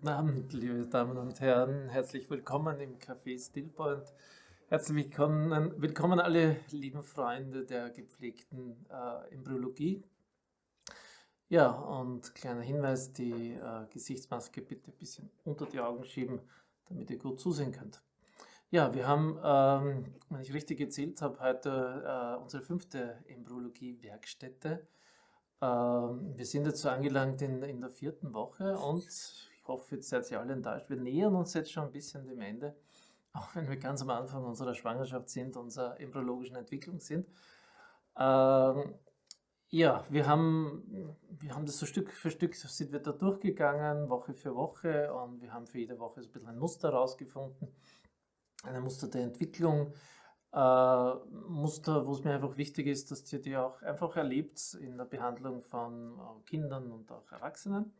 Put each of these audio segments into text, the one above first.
Guten Abend, liebe Damen und Herren. Herzlich willkommen im Café Stillpoint. Herzlich willkommen, willkommen alle lieben Freunde der gepflegten äh, Embryologie. Ja, und kleiner Hinweis, die äh, Gesichtsmaske bitte ein bisschen unter die Augen schieben, damit ihr gut zusehen könnt. Ja, wir haben, ähm, wenn ich richtig gezählt habe, heute äh, unsere fünfte Embryologie-Werkstätte. Ähm, wir sind jetzt so angelangt in, in der vierten Woche und hoffe, jetzt seid ihr alle enttäuscht. Wir nähern uns jetzt schon ein bisschen dem Ende, auch wenn wir ganz am Anfang unserer Schwangerschaft sind, unserer embryologischen Entwicklung sind. Ähm, ja, wir haben, wir haben das so Stück für Stück, sind wir da durchgegangen, Woche für Woche und wir haben für jede Woche so ein bisschen ein Muster rausgefunden, ein Muster der Entwicklung äh, Muster, wo es mir einfach wichtig ist, dass ihr die auch einfach erlebt in der Behandlung von äh, Kindern und auch Erwachsenen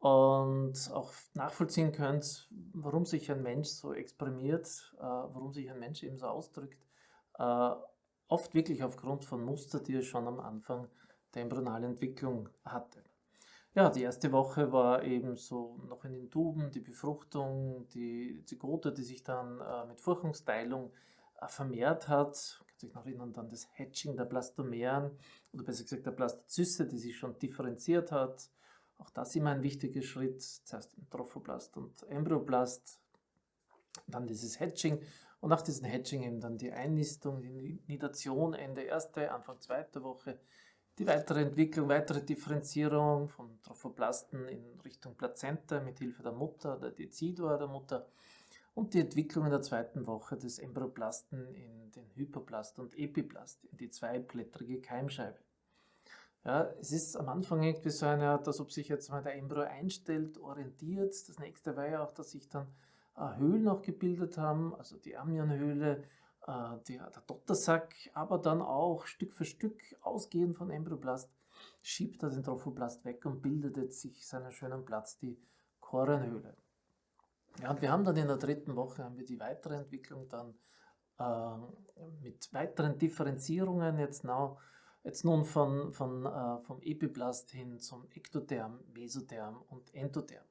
und auch nachvollziehen könnt, warum sich ein Mensch so exprimiert, äh, warum sich ein Mensch eben so ausdrückt. Äh, oft wirklich aufgrund von Muster, die er schon am Anfang der embryonalen Entwicklung hatte. Ja, die erste Woche war eben so noch in den Tuben, die Befruchtung, die Zygote, die sich dann äh, mit Furchungsteilung äh, vermehrt hat. Kann sich noch erinnern dann das Hatching der Blastomeren oder besser gesagt der Blastozyste, die sich schon differenziert hat. Auch das immer ein wichtiger Schritt. Zuerst Trophoblast und Embryoblast, dann dieses Hatching und nach diesem Hatching eben dann die Einnistung, die Nidation Ende erste, Anfang zweiter Woche, die weitere Entwicklung, weitere Differenzierung von Trophoblasten in Richtung Plazenta mit Hilfe der Mutter, der Decidua der Mutter und die Entwicklung in der zweiten Woche des Embryoplasten in den Hyperplast und Epiplast, in die zweiblättrige Keimscheibe. Ja, es ist am Anfang irgendwie so eine Art, als ob sich jetzt mal der Embryo einstellt, orientiert. Das nächste war ja auch, dass sich dann äh, Höhlen auch gebildet haben, also die Amnionhöhle, äh, der, der Dottersack, aber dann auch Stück für Stück ausgehend von Embryoplast schiebt er den Trophoblast weg und bildet jetzt sich seinen schönen Platz, die Chorenhöhle. Ja, und wir haben dann in der dritten Woche haben wir die weitere Entwicklung dann äh, mit weiteren Differenzierungen jetzt, now, jetzt nun von, von, äh, vom Epiblast hin zum Ektotherm, Mesotherm und Endotherm.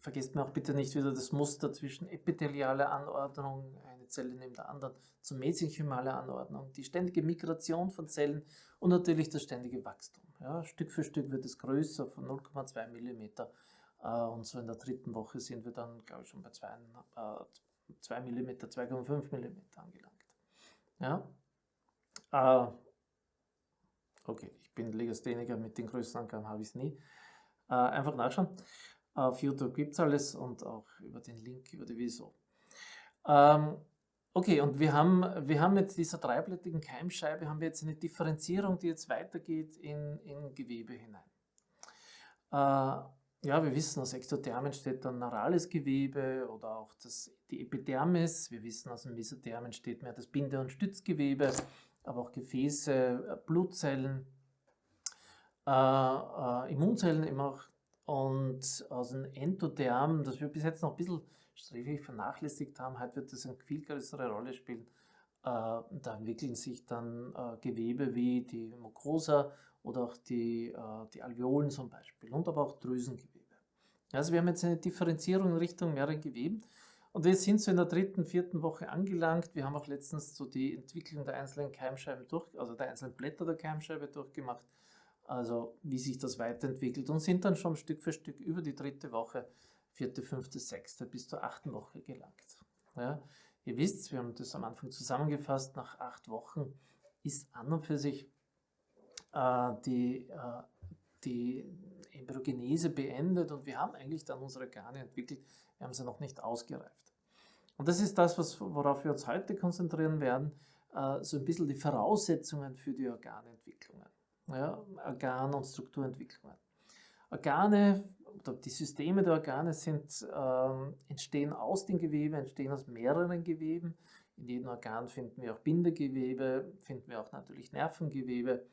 Vergesst mir auch bitte nicht wieder das Muster zwischen epithelialer Anordnung, eine Zelle neben der anderen, zur mesenchymaler Anordnung, die ständige Migration von Zellen und natürlich das ständige Wachstum. Ja, Stück für Stück wird es größer von 0,2 mm äh, und so in der dritten Woche sind wir dann, glaube ich, schon bei 2 äh, mm, 2,5 mm angelangt. Ja? Äh, okay, ich bin Legastheniker, mit den Größenangaben habe ich es nie. Äh, einfach nachschauen. Auf YouTube gibt es alles und auch über den Link, über die Wieso. Ähm, okay, und wir haben, wir haben mit dieser dreiblättigen Keimscheibe haben wir jetzt eine Differenzierung, die jetzt weitergeht in, in Gewebe hinein. Äh, ja, wir wissen, aus Ektotherm entsteht dann neurales Gewebe oder auch das, die Epidermis. Wir wissen, aus dem Mesotherm entsteht mehr das Binde- und Stützgewebe, aber auch Gefäße, äh, Blutzellen, äh, äh, Immunzellen immer auch. Und aus dem Endotherm, das wir bis jetzt noch ein bisschen vernachlässigt haben, heute wird das eine viel größere Rolle spielen. Äh, da entwickeln sich dann äh, Gewebe wie die Mucosa oder auch die, äh, die Alveolen zum Beispiel und aber auch Drüsengewebe. Also wir haben jetzt eine Differenzierung in Richtung mehreren Geweben und wir sind so in der dritten, vierten Woche angelangt. Wir haben auch letztens so die Entwicklung der einzelnen Keimscheiben durch, also der einzelnen Blätter der Keimscheibe durchgemacht, also wie sich das weiterentwickelt und sind dann schon Stück für Stück über die dritte Woche, vierte, fünfte, sechste bis zur achten Woche gelangt. Ja, ihr wisst, wir haben das am Anfang zusammengefasst, nach acht Wochen ist an und für sich äh, die, äh, die Embryogenese beendet und wir haben eigentlich dann unsere Organe entwickelt, wir haben sie noch nicht ausgereift. Und das ist das, worauf wir uns heute konzentrieren werden, äh, so ein bisschen die Voraussetzungen für die Organentwicklungen, ja, Organ- und Strukturentwicklungen. Organe die Systeme der Organe sind, äh, entstehen aus den Geweben, entstehen aus mehreren Geweben. In jedem Organ finden wir auch Bindegewebe, finden wir auch natürlich Nervengewebe,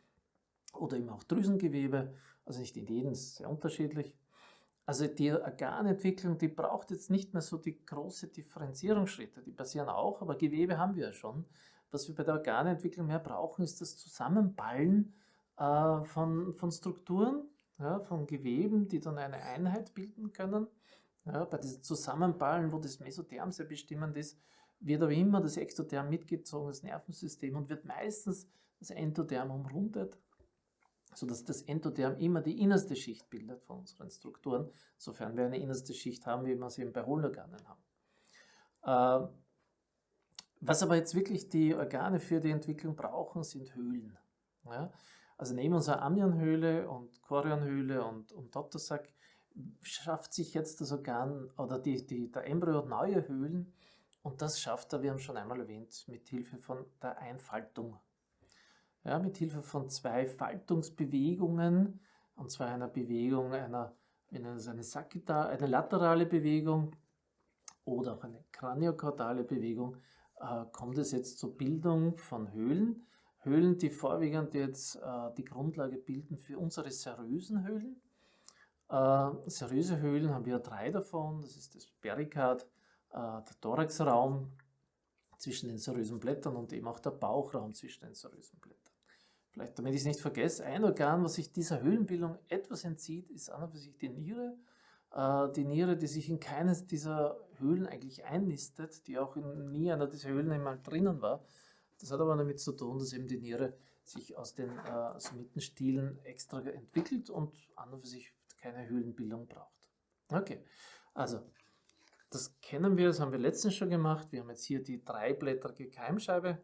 oder eben auch Drüsengewebe, also nicht in jedem, ist sehr unterschiedlich. Also die Organentwicklung, die braucht jetzt nicht mehr so die große Differenzierungsschritte, die passieren auch, aber Gewebe haben wir ja schon. Was wir bei der Organentwicklung mehr brauchen, ist das Zusammenballen äh, von, von Strukturen, ja, von Geweben, die dann eine Einheit bilden können. Ja, bei diesen Zusammenballen, wo das Mesotherm sehr bestimmend ist, wird aber immer das Ektotherm mitgezogen, das Nervensystem, und wird meistens das Endotherm umrundet, sodass das Endotherm immer die innerste Schicht bildet von unseren Strukturen, sofern wir eine innerste Schicht haben, wie wir sie eben bei Hohlorganen haben. Äh, was aber jetzt wirklich die Organe für die Entwicklung brauchen, sind Höhlen. Also neben unserer Amnionhöhle und Chorionhöhle und, und Dottersack schafft sich jetzt das Organ oder die, die, der Embryo neue Höhlen und das schafft er, wir haben schon einmal erwähnt, mit Hilfe von der Einfaltung. Ja, mit Hilfe von zwei Faltungsbewegungen, und zwar einer Bewegung, einer, nennen es eine, Sagitta, eine laterale Bewegung oder auch eine kraniokaudale Bewegung, äh, kommt es jetzt zur Bildung von Höhlen. Höhlen, die vorwiegend jetzt äh, die Grundlage bilden für unsere serösen Höhlen. Äh, seröse Höhlen haben wir drei davon. Das ist das Perikard, äh, der Thoraxraum zwischen den serösen Blättern und eben auch der Bauchraum zwischen den serösen Blättern. Vielleicht, damit ich es nicht vergesse, ein Organ, was sich dieser Höhlenbildung etwas entzieht, ist an und für sich die Niere. Äh, die Niere, die sich in keines dieser Höhlen eigentlich einnistet, die auch in nie einer dieser Höhlen einmal drinnen war. Das hat aber damit zu tun, dass eben die Niere sich aus den äh, Sometenstielen extra entwickelt und an und für sich keine Höhlenbildung braucht. Okay, also das kennen wir, das haben wir letztens schon gemacht. Wir haben jetzt hier die dreiblättrige Keimscheibe.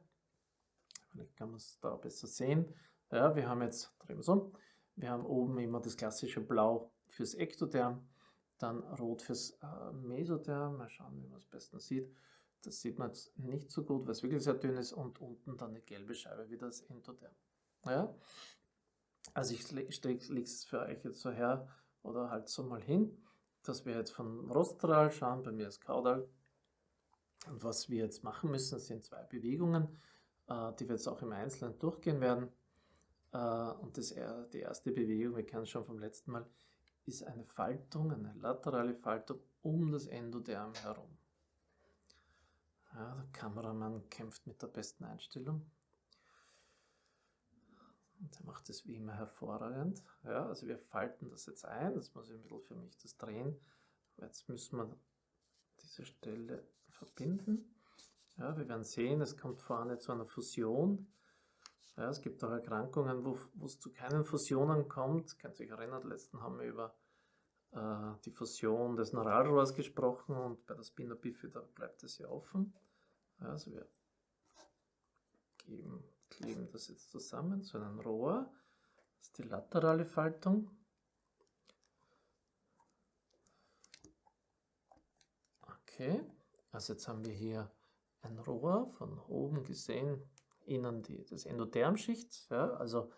Vielleicht kann man es da besser sehen. Ja, wir haben jetzt, drehen wir es um, wir haben oben immer das klassische Blau fürs Ektotherm, dann Rot fürs äh, Mesotherm. Mal schauen, wie man es bestens sieht. Das sieht man jetzt nicht so gut, weil es wirklich sehr dünn ist. Und unten dann eine gelbe Scheibe wie das Endotherm. Ja? Also ich lege es für euch jetzt so her oder halt so mal hin, dass wir jetzt von Rostral schauen, bei mir ist Caudal. Und was wir jetzt machen müssen, sind zwei Bewegungen, die wir jetzt auch im Einzelnen durchgehen werden. Äh, und das, die erste Bewegung, wir kennen es schon vom letzten Mal, ist eine Faltung, eine laterale Faltung um das Endotherm herum. Ja, der Kameramann kämpft mit der besten Einstellung. Und er macht das wie immer hervorragend. Ja, also wir falten das jetzt ein. Das muss ich ein bisschen für mich das drehen. Jetzt müssen wir diese Stelle verbinden. Ja, wir werden sehen, es kommt vorne zu einer Fusion. Ja, es gibt auch Erkrankungen, wo, es zu keinen Fusionen kommt. Könnt ihr euch erinnern, letzten haben wir über äh, die Fusion des Neuralrohrs gesprochen und bei der Spina bifida bleibt es ja offen. Also wir geben, kleben das jetzt zusammen zu einem Rohr. Das ist die laterale Faltung. Okay, also jetzt haben wir hier ein Rohr von oben gesehen, innen die, das Endothermschicht, ja, also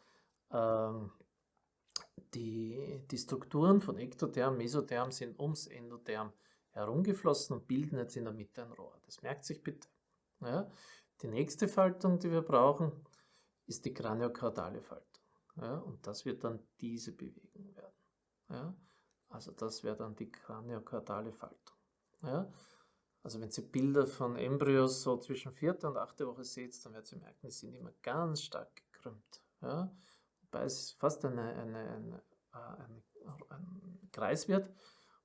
ähm, die, die Strukturen von Ektotherm, Mesotherm sind ums Endotherm herumgeflossen und bilden jetzt in der Mitte ein Rohr. Das merkt sich bitte. Ja. Die nächste Faltung, die wir brauchen, ist die kraniokaudale Faltung. Ja, und das wird dann diese Bewegung werden. Ja. Also das wäre dann die kraniokaudale Faltung. Ja. Also wenn Sie Bilder von Embryos so zwischen vierte und achte Woche seht, dann werdet ihr merken, die sind immer ganz stark gekrümmt. Ja. Wobei es fast eine, eine, eine, äh, eine, ein Kreis wird.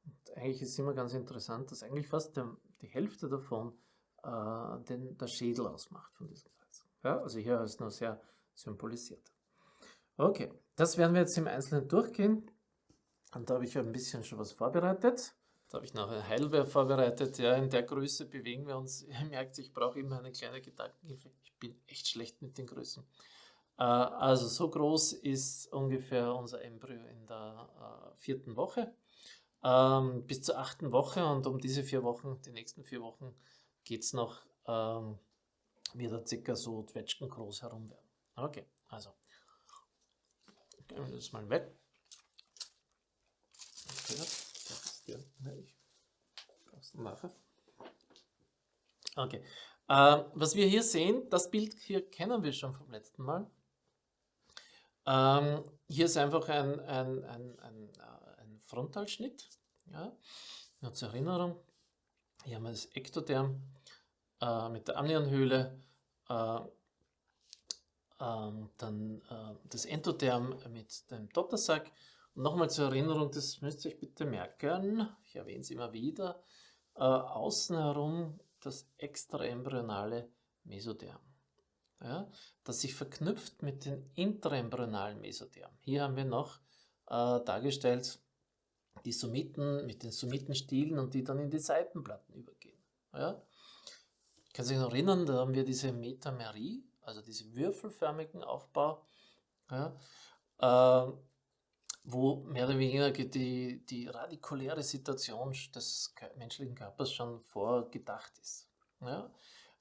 Und eigentlich ist es immer ganz interessant, dass eigentlich fast die Hälfte davon äh, den, der Schädel ausmacht von diesem Kreis. Ja, also hier ist nur sehr symbolisiert. Okay, das werden wir jetzt im Einzelnen durchgehen. Und da habe ich ein bisschen schon was vorbereitet. Da habe ich noch ein Heilwehr vorbereitet. Ja, in der Größe bewegen wir uns. Ihr merkt, ich brauche immer eine kleine Gedankenhilfe. Ich bin echt schlecht mit den Größen. Äh, also so groß ist ungefähr unser Embryo in der äh, vierten Woche. Ähm, bis zur achten Woche und um diese vier Wochen, die nächsten vier Wochen, geht es noch, ähm, wird er circa so Zwetschgen groß herum werden. Okay, also, gehen wir das mal weg. Okay, ja, ich brauch's nachher. Okay, äh, was wir hier sehen, das Bild hier kennen wir schon vom letzten Mal. Ähm, hier ist einfach ein, ein, ein, ein, äh, ein Frontalschnitt. Ja? Nur zur Erinnerung, hier haben wir das Ektotherm äh, mit der Amnionhöhle, äh, ähm, dann äh, das Endotherm mit dem Dottersack Nochmal zur Erinnerung, das müsst ihr euch bitte merken, ich erwähne es immer wieder, äh, außen herum das extraembryonale Mesotherm, ja, das sich verknüpft mit dem intraembryonalen Mesotherm. Hier haben wir noch äh, dargestellt die Summiten mit den Summitenstielen und die dann in die Seitenplatten übergehen. Ja. Ich kann sich noch erinnern, da haben wir diese Metamerie, also diesen würfelförmigen Aufbau, ja, äh, wo mehr oder weniger die, die radikuläre Situation des menschlichen Körpers schon vorgedacht ist. Ja.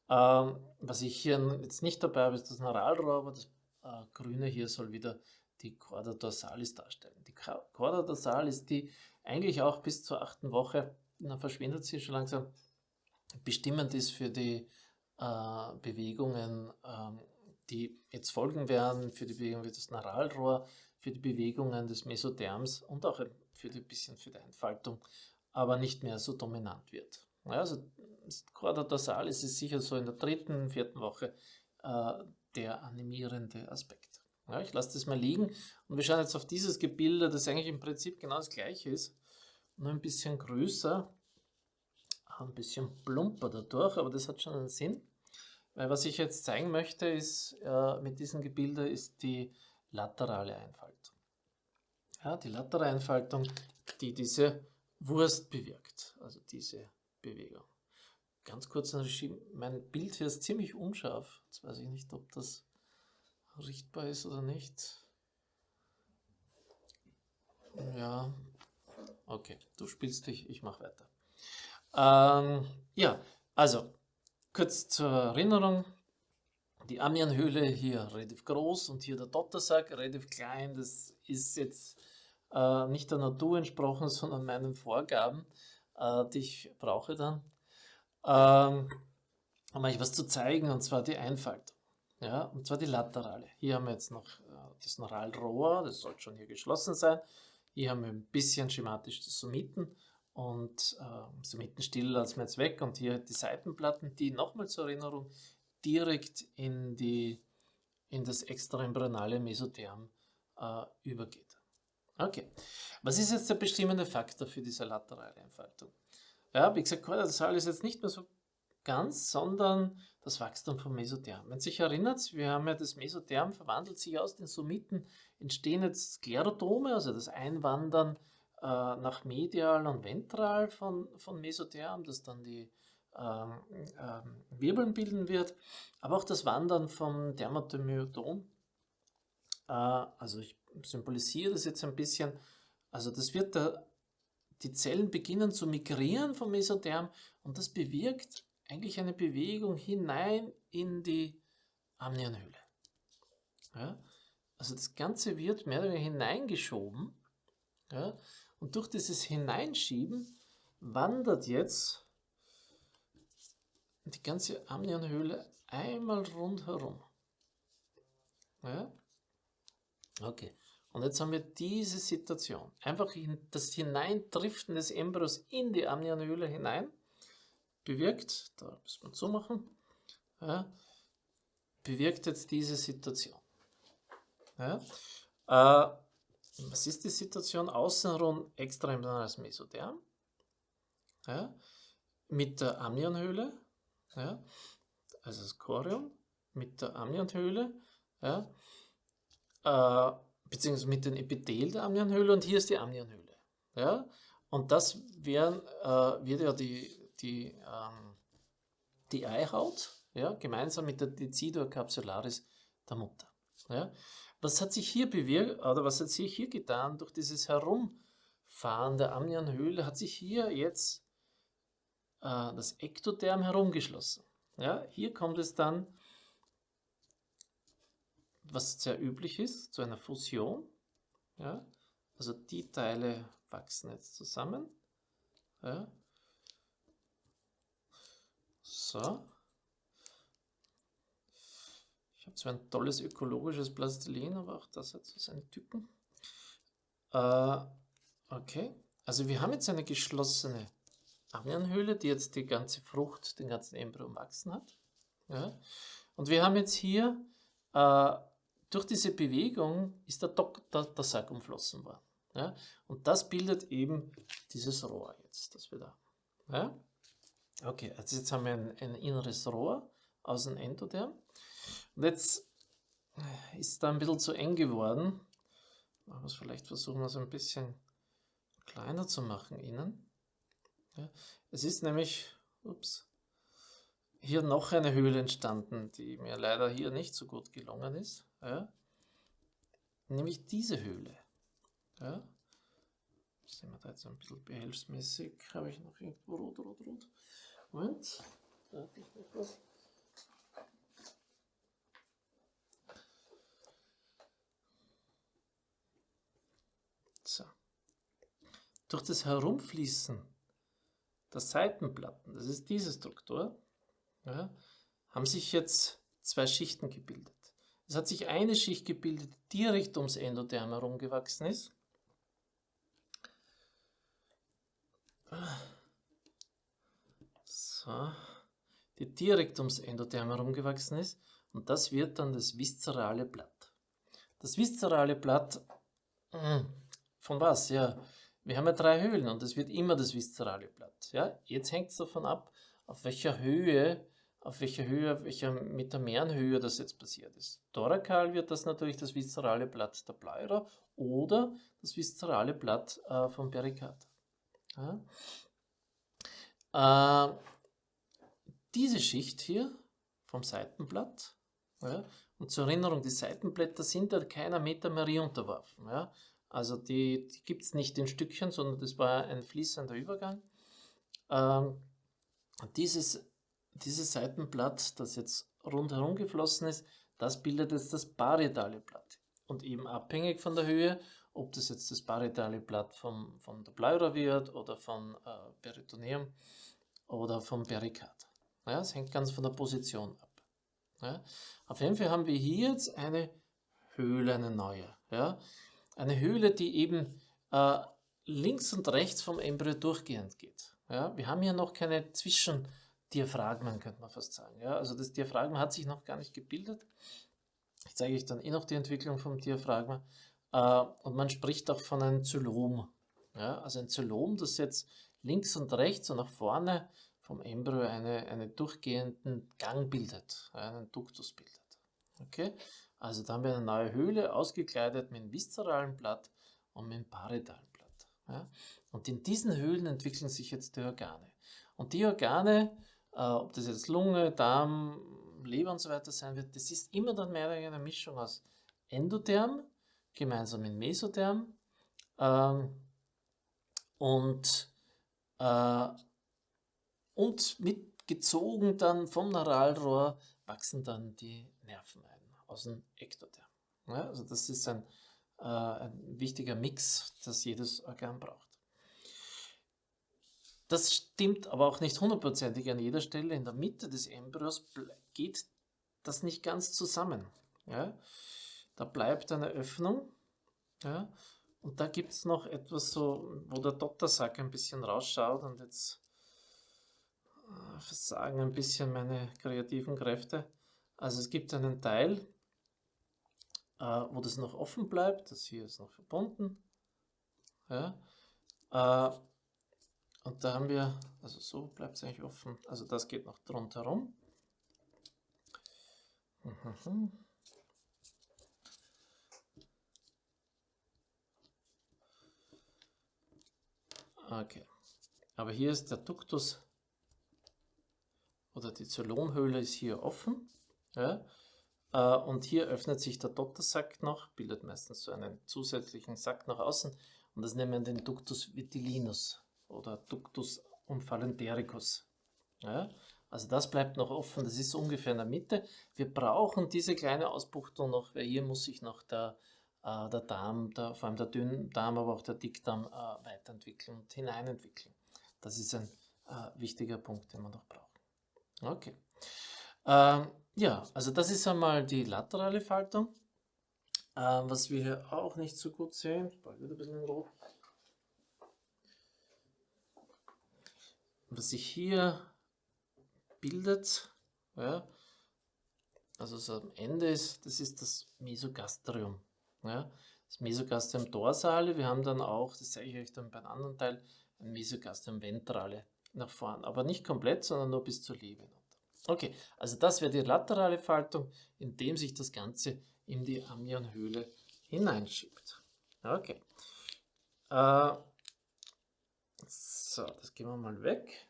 Ähm, was ich hier jetzt nicht dabei habe, ist das Neuralrohr, aber das äh, Grüne hier soll wieder die Chorda dorsalis darstellen. Die Chorda dorsalis, die eigentlich auch bis zur achten Woche, dann verschwindet sie schon langsam, bestimmend ist für die äh, Bewegungen, ähm, die jetzt folgen werden, für die Bewegung des Neuralrohr, für die Bewegungen des Mesotherms und auch für ein bisschen für die Entfaltung, aber nicht mehr so dominant wird. Ja, also Chorda dorsalis ist sicher so in der dritten, vierten Woche äh, der animierende Aspekt. Ja, ich lasse das mal liegen und wir schauen jetzt auf dieses Gebilde, das eigentlich im Prinzip genau das gleiche ist, nur ein bisschen größer, ein bisschen plumper dadurch, aber das hat schon einen Sinn. Weil was ich jetzt zeigen möchte ist, äh, mit diesem Gebilde ist die laterale Einfaltung. Ja, die laterale Einfaltung, die diese Wurst bewirkt, also diese Bewegung. Ganz kurz, mein Bild hier ist ziemlich unscharf. Jetzt weiß ich nicht, ob das richtbar ist oder nicht. Ja, okay, du spielst dich, ich mache weiter. Ähm, ja, also kurz zur Erinnerung. Die Amianhöhle hier relativ groß und hier der Dottersack relativ klein. Das ist jetzt äh, nicht der Natur entsprochen, sondern meinen Vorgaben, äh, die ich brauche dann. Ähm, um euch was zu zeigen, und zwar die Einfaltung. Ja, und zwar die laterale. Hier haben wir jetzt noch äh, das Neuralrohr, das sollte schon hier geschlossen sein. Hier haben wir ein bisschen schematisch die Summiten und äh, Summitenstiel lassen wir jetzt weg und hier die Seitenplatten, die nochmal zur Erinnerung direkt in, die, in das extraembryonale Mesotherm äh, übergeht. Okay, was ist jetzt der bestimmende Faktor für diese laterale Entfaltung? Ja, wie gesagt, Kortisol ist jetzt nicht mehr so ganz, sondern das Wachstum vom Mesotherm. Wenn sich erinnert, wir haben ja das Mesotherm verwandelt sich aus den Summiten, entstehen jetzt Sklerodome, also das Einwandern äh, nach medial und ventral von, von Mesotherm, das dann die Wirbeln bilden wird, aber auch das Wandern vom Dermatomyodom. Äh, also ich symbolisiere das jetzt ein bisschen, also das wird da, die Zellen beginnen zu migrieren vom Mesotherm und das bewirkt eigentlich eine Bewegung hinein in die Amnionhöhle. Ja? Also das Ganze wird mehr oder weniger hineingeschoben ja? und durch dieses Hineinschieben wandert jetzt die ganze Amnionhöhle einmal rundherum. Ja? Okay, und jetzt haben wir diese Situation. Einfach das Hineindriften des Embryos in die Amnionhöhle hinein bewirkt, da müssen wir zumachen, ja, bewirkt jetzt diese Situation. Ja. Äh, was ist die Situation? Außenrum extraembryonales Mesotherm ja, mit der Amnionhöhle, ja, also das Chorium mit der Amnionhöhle, ja, äh, beziehungsweise mit dem Epithel der Amnionhöhle und hier ist die Amnionhöhle. Ja, und das wären, äh, wird ja die die, ähm, die Eihaut, ja, gemeinsam mit der Decidua capsularis der Mutter. Ja. Was hat sich hier bewirkt, oder was hat sich hier getan durch dieses Herumfahren der Amnionhöhle, hat sich hier jetzt das Ektotherm herumgeschlossen. Ja. Hier kommt es dann, was sehr üblich ist, zu einer Fusion. Ja. Also die Teile wachsen jetzt zusammen. Ja. So. Ich habe zwar ein tolles ökologisches Plastilin, aber auch das hat so seine Typen. Äh, okay, also wir haben jetzt eine geschlossene Amnionhöhle, die jetzt die ganze Frucht, den ganzen Embryo wachsen hat. Ja. Und wir haben jetzt hier, äh, durch diese Bewegung ist der, Dok der, der Sack umflossen worden. Ja? Und das bildet eben dieses Rohr jetzt, das wir da haben. Ja? Okay, also jetzt haben wir ein, ein inneres Rohr aus dem Endoderm. Und jetzt ist da ein bisschen zu eng geworden. Machen wir es vielleicht versuchen, wir es ein bisschen kleiner zu machen innen. Es ist nämlich, ups, hier noch eine Höhle entstanden, die mir leider hier nicht so gut gelungen ist. Ja, nämlich diese Höhle. Ja, sind wir da jetzt ein bisschen behelfsmäßig. Habe ich noch irgendwo rot, rot, rot. Moment, da hatte ich noch was. So. Durch das Herumfließen der Seitenplatten, das ist diese Struktur, ja, haben sich jetzt zwei Schichten gebildet. Es hat sich eine Schicht gebildet, die direkt ums Endotherm herumgewachsen ist. So, die direkt ums Endotherm herumgewachsen ist. Und das wird dann das viszerale Blatt. Das viszerale Blatt, hm, von was? Ja, wir haben ja drei Höhlen und es wird immer das viszerale Blatt. Ja, jetzt hängt es davon ab, auf welcher Höhe, auf welcher Höhe, auf welcher Metamerenhöhe das jetzt passiert ist. Thorakal wird das natürlich das viszerale Blatt der Pleura oder das viszerale Blatt äh, vom Perikard. Ja. Äh, diese Schicht hier vom Seitenblatt, ja, und zur Erinnerung, die Seitenblätter sind ja keiner Metamerie unterworfen. Ja. Also die, die gibt es nicht in Stückchen, sondern das war ein fließender Übergang. Ähm, dieses, dieses Seitenblatt, das jetzt rundherum geflossen ist, das bildet jetzt das parietale Blatt. Und eben abhängig von der Höhe, ob das jetzt das parietale Blatt vom, von der Pleura wird oder vom äh, Peritoneum oder vom Perikard. Ja, es hängt ganz von der Position ab. Ja. Auf jeden Fall haben wir hier jetzt eine Höhle, eine neue. Ja. Eine Höhle, die eben äh, links und rechts vom Embryo durchgehend geht. Ja, wir haben hier noch keine Zwischendiaphragmen, könnte man fast sagen. Ja, also das Diaphragma hat sich noch gar nicht gebildet. Ich zeige euch dann eh noch die Entwicklung vom Diaphragma. Äh, und man spricht auch von einem Zylom. Ja, also ein Zylom, das jetzt links und rechts und nach vorne vom Embryo eine, einen durchgehenden Gang bildet, einen Duktus bildet. Okay? Also da haben wir eine neue Höhle, ausgekleidet mit einem viszeralen Blatt und mit einem parietalen Blatt. Ja? Und in diesen Höhlen entwickeln sich jetzt die Organe. Und die Organe, äh, ob das jetzt Lunge, Darm, Leber und so weiter sein wird, das ist immer dann mehr oder weniger eine Mischung aus Endotherm, gemeinsam mit Mesotherm ähm, und, äh, und mitgezogen dann vom Neuralrohr wachsen dann die Nerven ein aus dem Ektotherm. Ja, also das ist ein, äh, ein wichtiger Mix, das jedes Organ braucht. Das stimmt aber auch nicht hundertprozentig an jeder Stelle. In der Mitte des Embryos geht das nicht ganz zusammen. Ja? Da bleibt eine Öffnung ja? und da gibt es noch etwas so, wo der Dottersack ein bisschen rausschaut und jetzt äh, versagen ein bisschen meine kreativen Kräfte. Also es gibt einen Teil, äh, wo das noch offen bleibt. Das hier ist noch verbunden. Ja. Äh, und da haben wir, also so bleibt es eigentlich offen. Also das geht noch drunter rum. Mhm. Okay. Aber hier ist der Duktus oder die Zylonhöhle ist hier offen. Ja. Äh, und hier öffnet sich der Dottersack noch, bildet meistens so einen zusätzlichen Sack nach außen und das nennen wir den Ductus vitilinus oder Ductus umphalentericus. Ja, also das bleibt noch offen, das ist ungefähr in der Mitte. Wir brauchen diese kleine Ausbuchtung noch, weil hier muss sich noch der, äh, der Darm, der, vor allem der Dünndarm, aber auch der Dickdarm äh, weiterentwickeln und hineinentwickeln. Das ist ein äh, wichtiger Punkt, den wir noch brauchen. Okay. Ähm, ja, also das ist einmal die laterale Faltung. Ähm, was wir hier auch nicht so gut sehen, bald wieder ein bisschen Rot. Was sich hier bildet, ja, also so am Ende ist, das ist das Mesogastrium. Ja. das Mesogastrium dorsale. Wir haben dann auch, das zeige ich euch dann beim anderen Teil, ein Mesogastrium ventrale nach vorn. Aber nicht komplett, sondern nur bis zur Leber. Okay, also das wäre die laterale Faltung, indem sich das Ganze in die Amnionhöhle hineinschiebt. Okay. Äh, so, das gehen wir mal weg.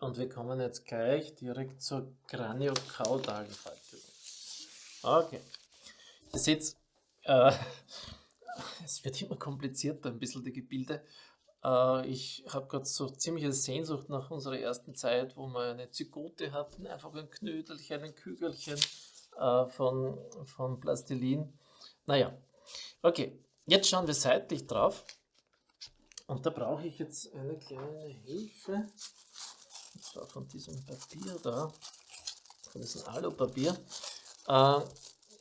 Und wir kommen jetzt gleich direkt zur kraniokaudalen Faltung. Okay. Ihr seht, äh, es wird immer komplizierter, ein bisschen die Gebilde. Äh, ich habe gerade so ziemliche Sehnsucht nach unserer ersten Zeit, wo wir eine Zygote hatten, einfach ein Knödelchen, ein Kügelchen äh, von, von Plastilin. Naja, okay, jetzt schauen wir seitlich drauf. Und da brauche ich jetzt eine kleine Hilfe. Und zwar von diesem Papier da, von diesem Alupapier. Äh,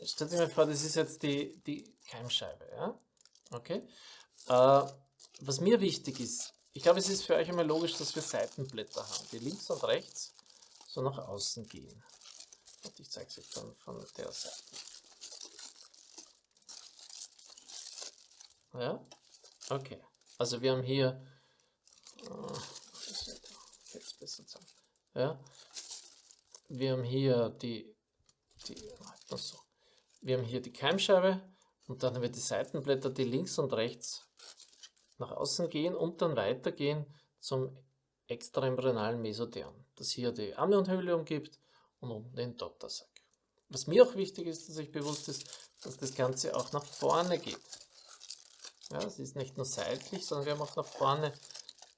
stellt euch mal vor, das ist jetzt die, die Keimscheibe. Ja? Okay. Äh, was mir wichtig ist, ich glaube, es ist für euch immer logisch, dass wir Seitenblätter haben, die links und rechts so nach außen gehen. Und ich zeige es euch dann von der Seite. Ja, okay. Also wir haben hier, äh, jetzt besser zeigen. Ja, wir haben hier die, die so. wir haben hier die Keimscheibe und dann haben wir die Seitenblätter, die links und rechts nach außen gehen und dann weitergehen zum extraembryonalen Mesotherm, das hier die Amnionhöhle umgibt und unten den Dottersack. Was mir auch wichtig ist, dass sich bewusst ist, dass das Ganze auch nach vorne geht. Ja, es ist nicht nur seitlich, sondern wir haben auch nach vorne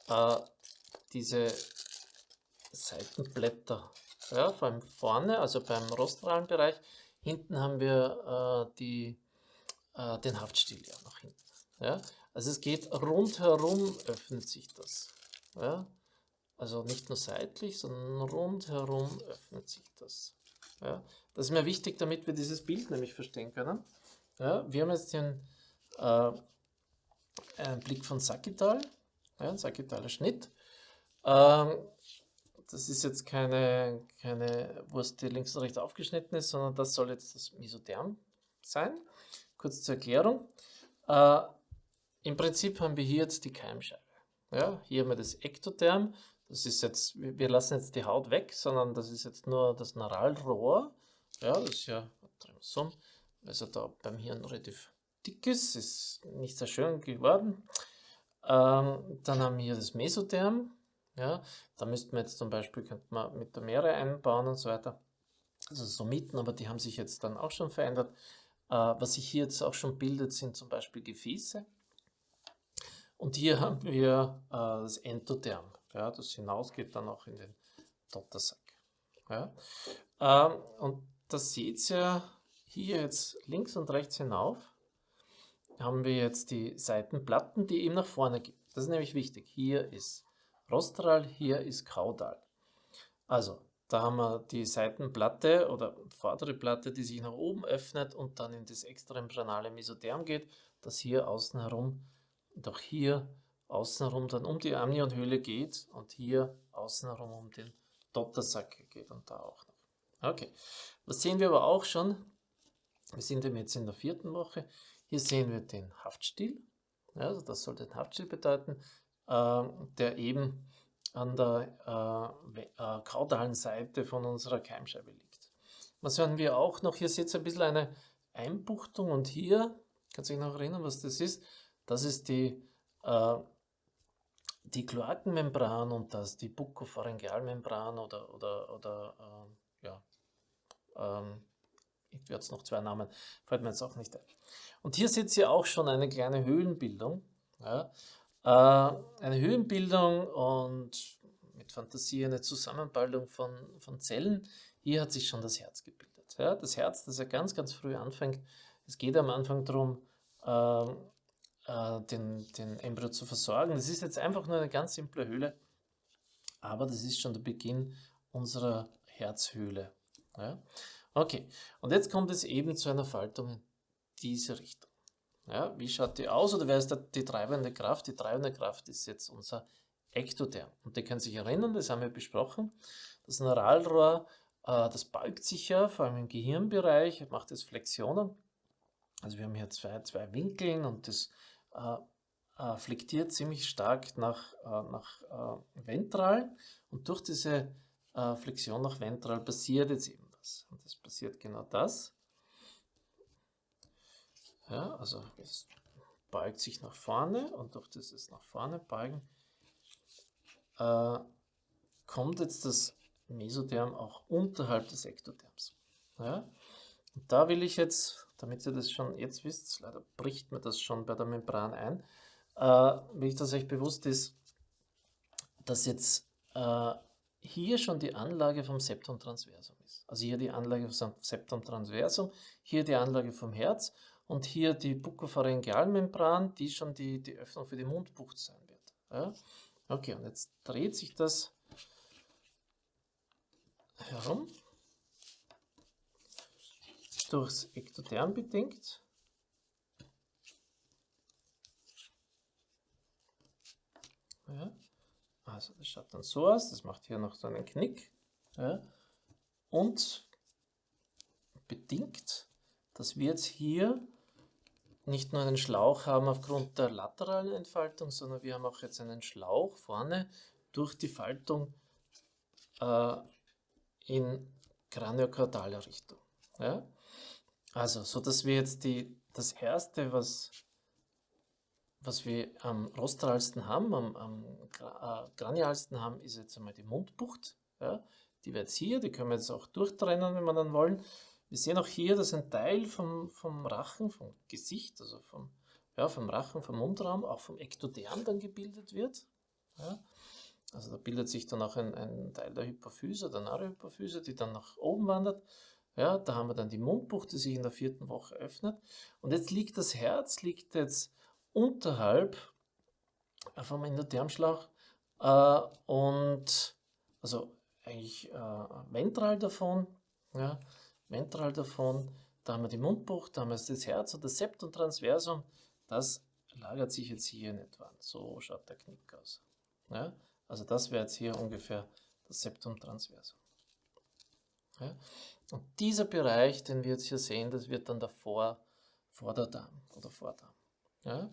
äh, diese Seitenblätter. Ja, vor allem vorne, also beim rostralen Bereich. Hinten haben wir äh, die, äh, den Haftstiel ja nach hinten. Ja, also es geht rundherum öffnet sich das. Ja? Also nicht nur seitlich, sondern rundherum öffnet sich das. Ja? Das ist mir wichtig, damit wir dieses Bild nämlich verstehen können. Ja? Wir haben jetzt den äh, einen Blick von Sakital, ja, ein Sakitaler Schnitt. Ähm, das ist jetzt keine, keine Wurst, die links und rechts aufgeschnitten ist, sondern das soll jetzt das Mesotherm sein. Kurz zur Erklärung. Äh, im Prinzip haben wir hier jetzt die Keimscheibe. Ja, hier haben wir das Ektotherm. Das ist jetzt, wir lassen jetzt die Haut weg, sondern das ist jetzt nur das Neuralrohr. Ja, das ist ja so, also da beim Hirn relativ dick ist, ist nicht sehr schön geworden. Ähm, dann haben wir hier das Mesotherm. Ja, da müssten wir jetzt zum Beispiel, könnte man mit der Meere einbauen und so weiter. Also so mitten, aber die haben sich jetzt dann auch schon verändert. Äh, was sich hier jetzt auch schon bildet, sind zum Beispiel Gefäße. Und hier haben wir äh, das Endotherm, ja, das hinausgeht dann auch in den Dottersack. Ja. Ähm, und das seht ihr hier jetzt links und rechts hinauf, haben wir jetzt die Seitenplatten, die eben nach vorne gehen. Das ist nämlich wichtig. Hier ist rostral, hier ist kaudal. Also, da haben wir die Seitenplatte oder vordere Platte, die sich nach oben öffnet und dann in das extraembryonale Mesotherm geht, das hier außen herum auch hier außenrum dann um die Amnionhöhle geht und hier außenrum um den Dottersack geht und da auch noch. Okay, was sehen wir aber auch schon? Wir sind jetzt in der vierten Woche. Hier sehen wir den Haftstiel. Also das soll den Haftstiel bedeuten, äh, der eben an der äh, äh, kaudalen Seite von unserer Keimscheibe liegt. Was hören wir auch noch? Hier seht ihr ein bisschen eine Einbuchtung und hier, kannst du dich noch erinnern, was das ist? Das ist die, äh, die Kloakenmembran und das die Buccopharyngealmembran oder, oder, oder äh, ja, ähm, ich werde es noch zwei Namen, fällt mir jetzt auch nicht ein. Und hier seht ihr auch schon eine kleine Höhlenbildung. Ja, äh, eine Höhlenbildung und mit Fantasie eine Zusammenbildung von, von Zellen. Hier hat sich schon das Herz gebildet. Ja, das Herz, das ja ganz, ganz früh anfängt. Es geht am Anfang darum, äh, äh, den, den Embryo zu versorgen. Das ist jetzt einfach nur eine ganz simple Höhle, aber das ist schon der Beginn unserer Herzhöhle. Ja? Okay, und jetzt kommt es eben zu einer Faltung in diese Richtung. Ja, wie schaut die aus oder wer ist da die treibende Kraft? Die treibende Kraft ist jetzt unser Ektotherm. Und ihr könnt sich erinnern, das haben wir besprochen, das Neuralrohr Äh, das beugt sich ja, vor allem im Gehirnbereich, macht es Flexionen. Also wir haben hier zwei, zwei Winkeln und das äh, äh, flektiert ziemlich stark nach, äh, nach äh, ventral und durch diese Flexion nach ventral passiert jetzt eben was. Und es passiert genau das. Ja, also es beugt sich nach vorne und durch dieses nach vorne beugen kommt jetzt das Mesotherm auch unterhalb des Ektotherms. Ja? Und da will ich jetzt, damit ihr das schon jetzt wisst, leider bricht mir das schon bei der Membran ein, äh, will ich, dass euch bewusst ist, dass jetzt äh, hier schon die Anlage vom Septum transversum ist. Also hier die Anlage vom Septum transversum, hier die Anlage vom Herz und hier die Buccopharyngealmembran, die schon die, die Öffnung für die Mundbucht sein wird. Ja? Okay, und jetzt dreht sich das herum, durchs Ektotherm bedingt. Ja. Also das schaut dann so aus, das macht hier noch so einen Knick. Ja. Und bedingt, dass wir jetzt hier nicht nur einen Schlauch haben aufgrund der lateralen Entfaltung, sondern wir haben auch jetzt einen Schlauch vorne durch die Faltung äh, in kraniokordaler Richtung. Ja? Also, so dass wir jetzt die, das erste, was, was wir am rostralsten haben, am, am äh, kranialsten haben, ist jetzt einmal die Mundbucht. Ja? Die wird jetzt hier, die können wir jetzt auch durchtrennen, wenn wir dann wollen. Wir sehen auch hier, dass ein Teil vom, vom Rachen, vom Gesicht, also vom, ja, vom Rachen, vom Mundraum, auch vom Ektoderm dann gebildet wird. Ja? Also da bildet sich dann auch ein, ein Teil der Hypophyse, der Narohypophyse, die dann nach oben wandert. Ja, da haben wir dann die Mundbucht, die sich in der vierten Woche öffnet. Und jetzt liegt das Herz, liegt jetzt unterhalb vom Endothermschlauch äh, und also eigentlich äh, ventral davon, ja, ventral davon, da haben wir die Mundbucht, da haben wir das Herz und das Septum transversum, das lagert sich jetzt hier in etwa. So schaut der Knick aus. Ja. Also das wäre jetzt hier ungefähr das Septum transversum. Ja? Und dieser Bereich, den wir jetzt hier sehen, das wird dann der Vor Vorderdarm oder Vordarm. Ja?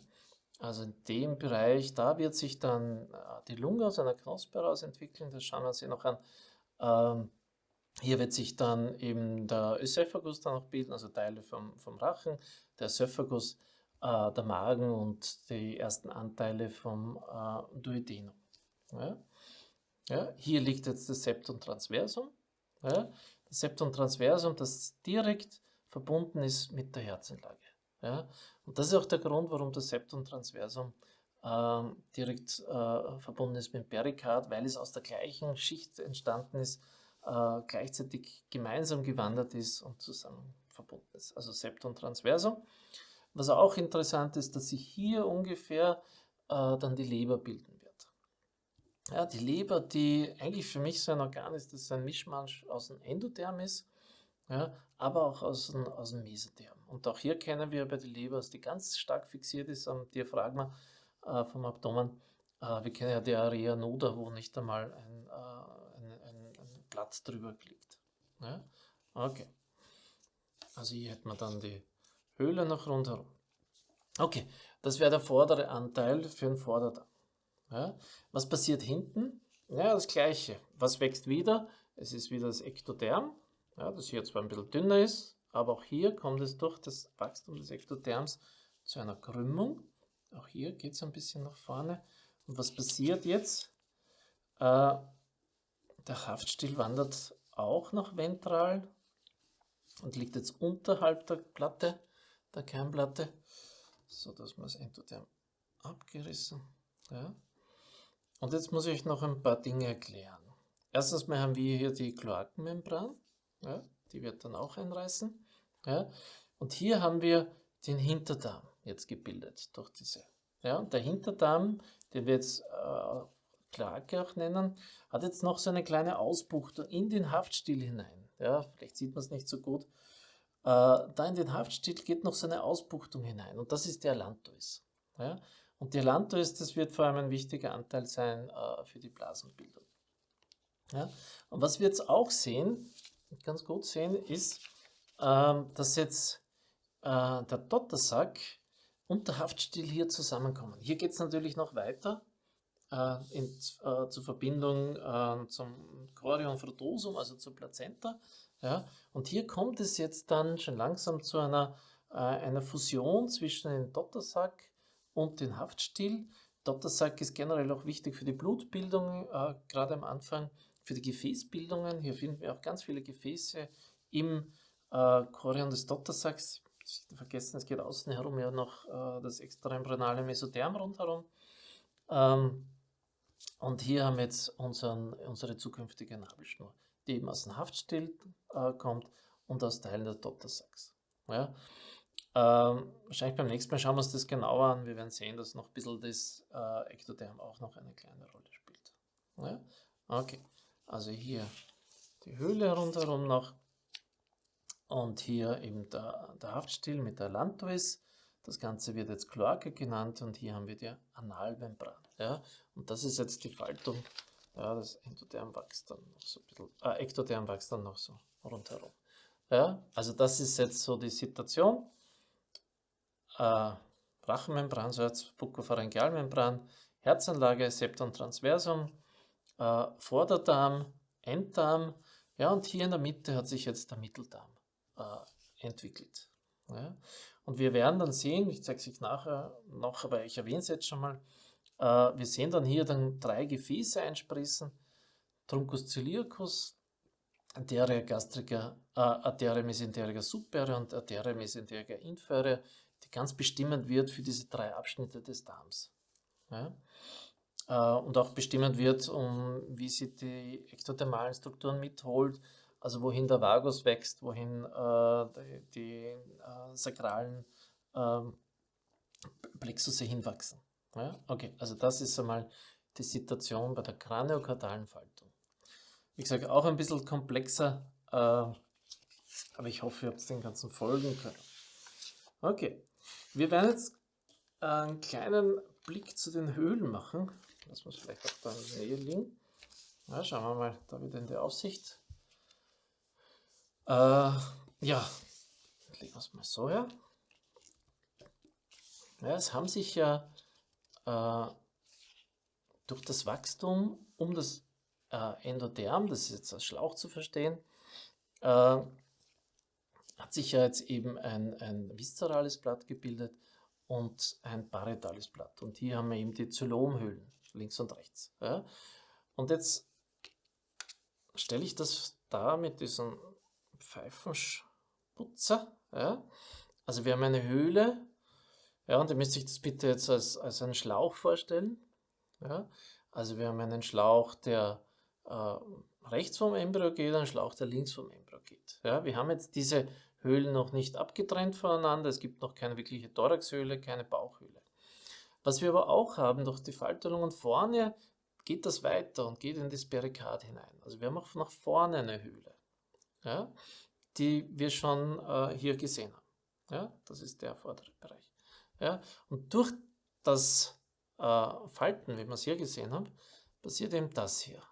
Also in dem Bereich, da wird sich dann äh, die Lunge aus einer Knospe heraus entwickeln, das schauen wir uns hier noch an. Ähm, hier wird sich dann eben der Ösophagus dann noch bilden, also Teile vom, vom Rachen, der Ösophagus, äh, der Magen und die ersten Anteile vom äh, Duodenum. Ja? Ja, hier liegt jetzt das Septum transversum. Ja? Das Septum transversum, das direkt verbunden ist mit der Herzenlage. Ja? Und das ist auch der Grund, warum das Septum transversum äh, direkt äh, verbunden ist mit dem Perikard, weil es aus der gleichen Schicht entstanden ist, äh, gleichzeitig gemeinsam gewandert ist und zusammen verbunden ist. Also Septum transversum. Was auch interessant ist, dass sich hier ungefähr äh, dann die Leber bilden ja, die Leber, die eigentlich für mich so ein Organ ist, das ein Mischmasch aus dem Endotherm ist, ja, aber auch aus dem, aus dem Mesotherm. Und auch hier kennen wir bei der Leber, dass die ganz stark fixiert ist am Diaphragma äh, vom Abdomen. Äh, wir kennen ja die Area Noda, wo nicht einmal ein, äh, ein, ein, ein Blatt drüber liegt. Ja? Okay. Also hier hätten wir dann die Höhle noch rundherum. Okay, das wäre der vordere Anteil für den Vorderdarm. Ja? Was passiert hinten? Ja, das gleiche. Was wächst wieder? Es ist wieder das Ektotherm, ja, das hier zwar ein bisschen dünner ist, aber auch hier kommt es durch das Wachstum des Ektotherms zu einer Krümmung. Auch hier geht es ein bisschen nach vorne. Und was passiert jetzt? Äh, der Haftstiel wandert auch nach ventral und liegt jetzt unterhalb der Platte, der Kernplatte, so dass man das Endotherm abgerissen. Ja. Und jetzt muss ich noch ein paar Dinge erklären. Erstens mal haben wir hier die Kloakenmembran, ja, die wird dann auch einreißen. Ja. Und hier haben wir den Hinterdarm jetzt gebildet durch diese. Ja, und der Hinterdarm, den wir jetzt äh, Kloake auch nennen, hat jetzt noch so eine kleine Ausbuchtung in den Haftstiel hinein. Ja, vielleicht sieht man es nicht so gut. Äh, da in den Haftstiel geht noch so eine Ausbuchtung hinein und das ist der Lantois. Ja. Und die Lantois, das wird vor allem ein wichtiger Anteil sein äh, für die Blasenbildung. Ja? Und was wir jetzt auch sehen, ganz gut sehen, ist, ähm, dass jetzt äh, der Dottersack und der Haftstiel hier zusammenkommen. Hier geht es natürlich noch weiter äh, in, äh, zur Verbindung äh, zum Chorion frutosum, also zur Plazenta. Ja? Und hier kommt es jetzt dann schon langsam zu einer, äh, einer Fusion zwischen dem Dottersack und dem Haftstiel. Dottersack ist generell auch wichtig für die Blutbildung, äh, gerade am Anfang für die Gefäßbildungen. Hier finden wir auch ganz viele Gefäße im äh, Chorion des Dottersacks. Vergessen, es geht außen herum ja noch äh, das extraembryonale Mesotherm rundherum. Ähm, und hier haben wir jetzt unseren, unsere zukünftige Nabelschnur, die eben aus dem Haftstiel äh, kommt und aus Teilen des Dottersacks. Ja? Ähm, wahrscheinlich beim nächsten Mal schauen wir uns das genauer an. Wir werden sehen, dass noch ein bisschen das äh, Ektoderm auch noch eine kleine Rolle spielt. Ja? Okay, also hier die Höhle rundherum noch und hier eben der, der Haftstiel mit der Lantois. Das Ganze wird jetzt Kloake genannt und hier haben wir die Analmembran. Ja? Und das ist jetzt die Faltung. Ja, das Endoderm wächst dann noch so ein bisschen, äh, Ektoderm wächst dann noch so rundherum. Ja, also das ist jetzt so die Situation. Äh, Rachenmembran, so jetzt Buccopharyngealmembran, Herzanlage, Septum transversum, äh, Vorderdarm, Enddarm, ja, und hier in der Mitte hat sich jetzt der Mitteldarm äh, entwickelt. Ja. Und wir werden dann sehen, ich zeige es euch nachher noch, aber ich erwähne es jetzt schon mal, äh, wir sehen dann hier dann drei Gefäße einspritzen, Truncus celiacus, Arteria gastrica, äh, Arteria mesenterica superior und Arteria mesenterica inferior, ganz bestimmend wird für diese drei Abschnitte des Darms. Ja? Äh, und auch bestimmend wird, um wie sie die ektodermalen Strukturen mitholt, also wohin der Vagus wächst, wohin äh, die, die äh, sakralen äh, Plexusse hinwachsen. Ja? Okay, also das ist einmal die Situation bei der kraniokartalen Faltung. Wie gesagt, auch ein bisschen komplexer, äh, aber ich hoffe, ihr habt den ganzen folgen können. Okay, wir werden jetzt einen kleinen Blick zu den Höhlen machen. Lass uns vielleicht auch da in der liegen. Ja, schauen wir mal da wieder in die Aufsicht. Äh, ja, legen wir es mal so her. Ja, es haben sich ja äh, durch das Wachstum um das äh, Endoderm, das ist jetzt als Schlauch zu verstehen, äh, hat sich ja jetzt eben ein, ein viszerales Blatt gebildet und ein parietales Blatt. Und hier haben wir eben die Zylomhöhlen, links und rechts. Ja. Und jetzt stelle ich das da mit diesem Pfeifenputzer. Ja. Also wir haben eine Höhle, ja, und ihr müsst euch das bitte jetzt als, als einen Schlauch vorstellen. Ja. Also wir haben einen Schlauch, der äh, rechts vom Embryo geht, einen Schlauch, der links vom Embryo geht. Ja. Wir haben jetzt diese Höhlen noch nicht abgetrennt voneinander. Es gibt noch keine wirkliche Thoraxhöhle, keine Bauchhöhle. Was wir aber auch haben, durch die Falterung und vorne geht das weiter und geht in das Perikard hinein. Also wir haben auch nach vorne eine Höhle ja, die wir schon äh, hier gesehen haben. Ja, das ist der vordere Bereich. Ja, und durch das äh, Falten, wie wir es hier gesehen haben, passiert eben das hier.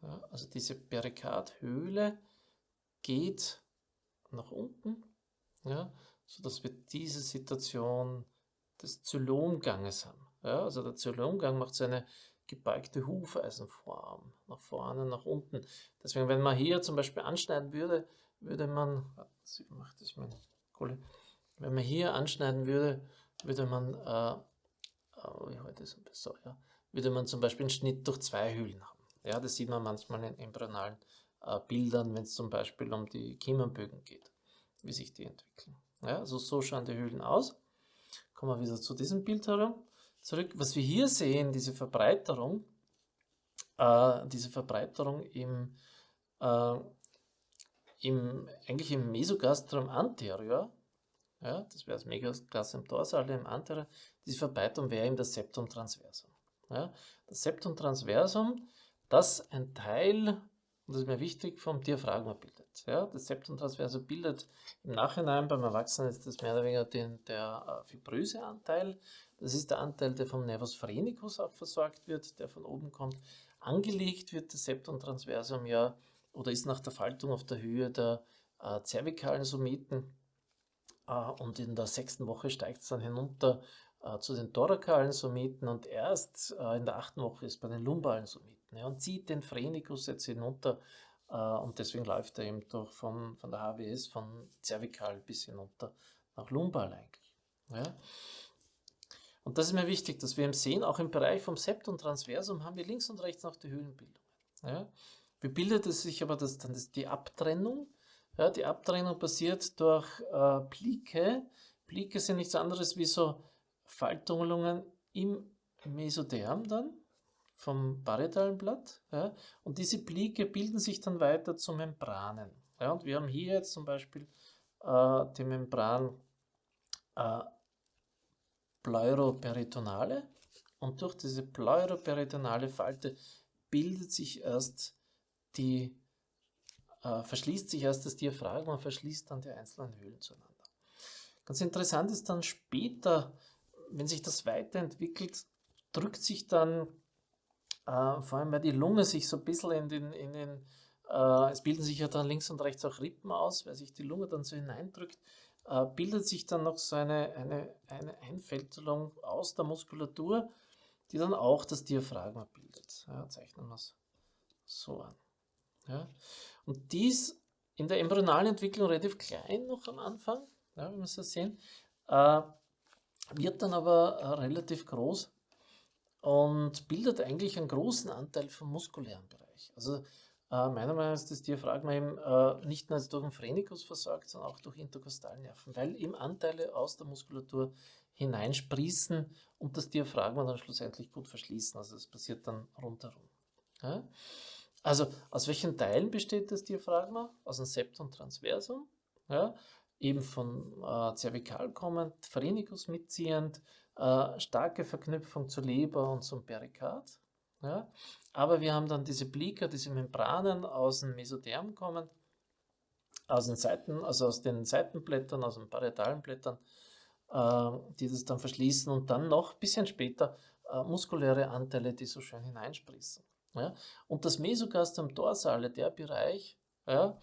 Ja, also diese Perikardhöhle geht nach unten, ja, sodass wir diese Situation des Zylomganges haben. Ja, also der Zylomgang macht seine gebeugte Hufeisenform, nach vorne, nach unten. Deswegen, wenn man hier zum Beispiel anschneiden würde, würde man, ich das meine Kohle, wenn man hier anschneiden würde, würde man, äh, oh, wie heute ist so, ja, würde man zum Beispiel einen Schnitt durch zwei Hühlen haben. Ja, das sieht man manchmal in embryonalen äh, Bildern, wenn es zum Beispiel um die Kiemenbögen geht, wie sich die entwickeln. Ja, also so schauen die Hühlen aus. Kommen wir wieder zu diesem Bild herum zurück. Was wir hier sehen, diese Verbreiterung, äh, diese Verbreiterung im, äh, im, eigentlich im Mesogastrum anterior, ja, das wäre das Megastrum dorsal im anterior, diese Verbreiterung wäre eben das Septum transversum. Ja. Das Septum transversum, das ein Teil, und das ist mir wichtig, vom Diaphragma bildet. Ja. Das Septum transversum bildet im Nachhinein beim Erwachsenen ist das mehr oder weniger den, der äh, fibröse Anteil, das ist der Anteil, der vom Nervus phrenicus auch versorgt wird, der von oben kommt. Angelegt wird das Septum transversum ja oder ist nach der Faltung auf der Höhe der äh, zervikalen Someten äh, und in der sechsten Woche steigt es dann hinunter äh, zu den thorakalen Someten und erst äh, in der achten Woche ist bei den lumbalen Someten ja, und zieht den Phrenikus jetzt hinunter äh, und deswegen läuft er eben durch von, von der HWS von zervikal bis hinunter nach lumbal eigentlich. Ja. Und das ist mir wichtig, dass wir eben sehen, auch im Bereich vom Septum Transversum haben wir links und rechts noch die Höhlenbildungen. Ja. Wie bildet es sich aber das, dann das, die Abtrennung? Ja, die Abtrennung passiert durch äh, Plike. Plike sind nichts anderes wie so Faltungen im Mesoderm dann vom parietalen Blatt. Ja, und diese Plike bilden sich dann weiter zu Membranen. Ja, und wir haben hier jetzt zum Beispiel äh, die Membran äh, Pleuroperitonale und durch diese pleuroperitonale Falte bildet sich erst die, äh, verschließt sich erst das Diaphragma und verschließt dann die einzelnen Höhlen zueinander. Ganz interessant ist dann später, wenn sich das weiterentwickelt, drückt sich dann, äh, vor allem weil die Lunge sich so ein bisschen in den, in den äh, es bilden sich ja dann links und rechts auch Rippen aus, weil sich die Lunge dann so hineindrückt, äh, bildet sich dann noch so eine, eine, eine Einfältelung aus der Muskulatur, die dann auch das Diaphragma bildet. Ja, zeichnen wir es so an. Ja. Und dies in der embryonalen Entwicklung relativ klein noch am Anfang, ja, wie wir so sehen, äh, wird dann aber äh, relativ groß und bildet eigentlich einen großen Anteil vom muskulären Bereich. Also äh, meiner Meinung nach ist das Diaphragma eben äh, nicht nur durch den Phrenikus versorgt, sondern auch durch Interkostalnerven, weil ihm Anteile aus der Muskulatur hineinsprießen und das Diaphragma dann schlussendlich gut verschließen. Also das passiert dann rundherum. Ja? Also aus welchen Teilen besteht das Diaphragma? Aus dem Septum transversum, ja? eben von äh, Zervikal kommend, Phrenikus mitziehend, äh, starke Verknüpfung zur Leber und zum Perikard. Ja? Aber wir haben dann diese Blika, diese Membranen aus dem Mesoderm kommen, aus den Seiten, also aus den Seitenblättern, aus den parietalen Blättern, äh, die das dann verschließen und dann noch ein bisschen später äh, muskuläre Anteile, die so schön hineinsprießen. Ja? Und das Mesogastrum dorsale, der Bereich, ja,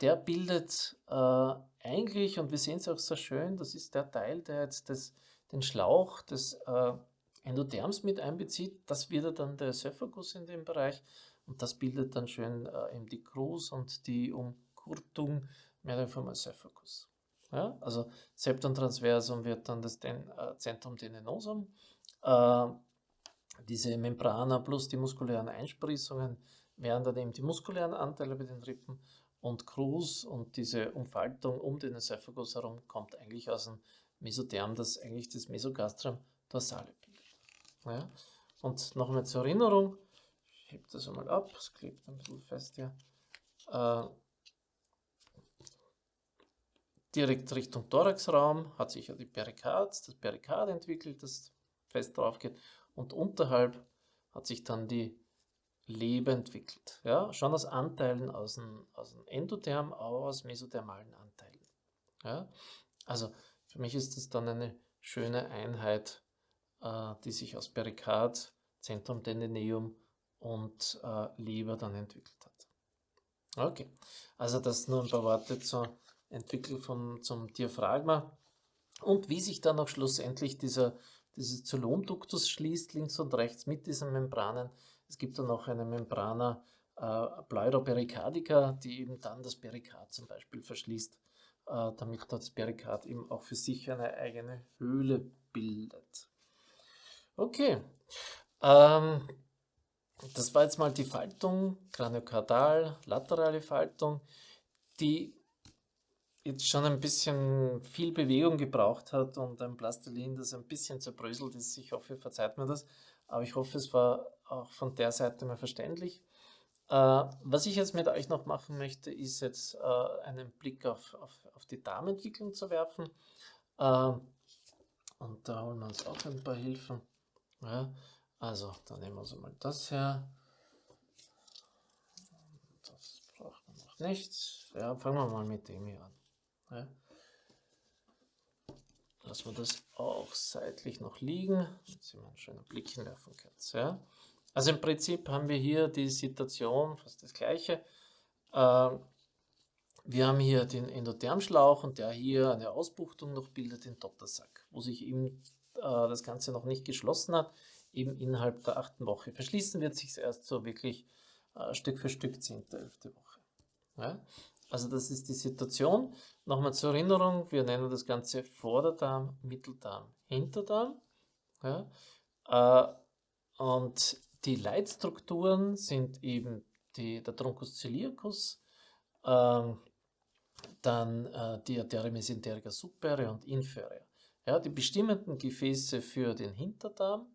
der bildet äh, eigentlich, und wir sehen es auch sehr schön, das ist der Teil, der jetzt das, den Schlauch des äh, Endotherms mit einbezieht, das wird dann der Ösophagus in dem Bereich und das bildet dann schön äh, eben die Krus und die Umkurtung mehr vom Ösophagus. Ja, also Septum transversum wird dann das Den äh, Zentrum denenosum. Äh, diese Membrana plus die muskulären Einsprießungen wären dann eben die muskulären Anteile bei den Rippen und Krus und diese Umfaltung um den Ösophagus herum kommt eigentlich aus dem Mesotherm, das eigentlich das Mesogastrum dorsale ja. Und nochmal zur Erinnerung, ich hebe das einmal ab, es klebt ein bisschen fest hier. Äh, direkt Richtung Thoraxraum hat sich ja die Perikard, das Perikard entwickelt, das fest drauf geht. Und unterhalb hat sich dann die Leber entwickelt. Ja, schon aus Anteilen aus dem, aus dem Endotherm, aber aus mesothermalen Anteilen. Ja, also für mich ist das dann eine schöne Einheit äh, die sich aus Perikard, Zentrum Tendineum und äh, Leber dann entwickelt hat. Okay, also das nur ein paar Worte zur Entwicklung vom, zum Diaphragma und wie sich dann auch schlussendlich dieser, dieses Zylomduktus schließt, links und rechts mit diesen Membranen. Es gibt dann noch eine Membrana äh, Pleuropericardica, die eben dann das Perikard zum Beispiel verschließt, damit das Perikard eben auch für sich eine eigene Höhle bildet. Okay. Ähm, das war jetzt mal die Faltung, Kraniokardal, laterale Faltung, die jetzt schon ein bisschen viel Bewegung gebraucht hat und ein Plastilin, das ein bisschen zerbröselt ist. Ich hoffe, verzeiht mir das, aber ich hoffe, es war auch von der Seite mal verständlich. Äh, was ich jetzt mit euch noch machen möchte, ist jetzt äh, einen Blick auf, auf, auf die Darmentwicklung zu werfen. Äh, und da holen wir uns auch ein paar Hilfen. Ja, also, dann nehmen wir so mal das her. Das braucht man noch nicht. Ja, fangen wir mal mit dem hier an. Ja. Lassen wir das auch seitlich noch liegen, damit Sie mal einen schönen Blick hinwerfen können. Ja. Also im Prinzip haben wir hier die Situation, fast das gleiche. Äh, wir haben hier den Endothermschlauch und der hier eine Ausbuchtung noch bildet, den Dottersack, wo sich eben äh, das Ganze noch nicht geschlossen hat, eben innerhalb der achten Woche. Verschließen wird sich erst so wirklich äh, Stück für Stück, zehnte, elfte Woche. Also das ist die Situation. Nochmal zur Erinnerung, wir nennen das Ganze Vorderdarm, Mitteldarm, Hinterdarm. Ja? Äh, und die Leitstrukturen sind eben die, der Truncus ciliacus, äh, dann äh, die Arteria mesenterica superior und inferior. Ja, die bestimmenden Gefäße für den Hinterdarm,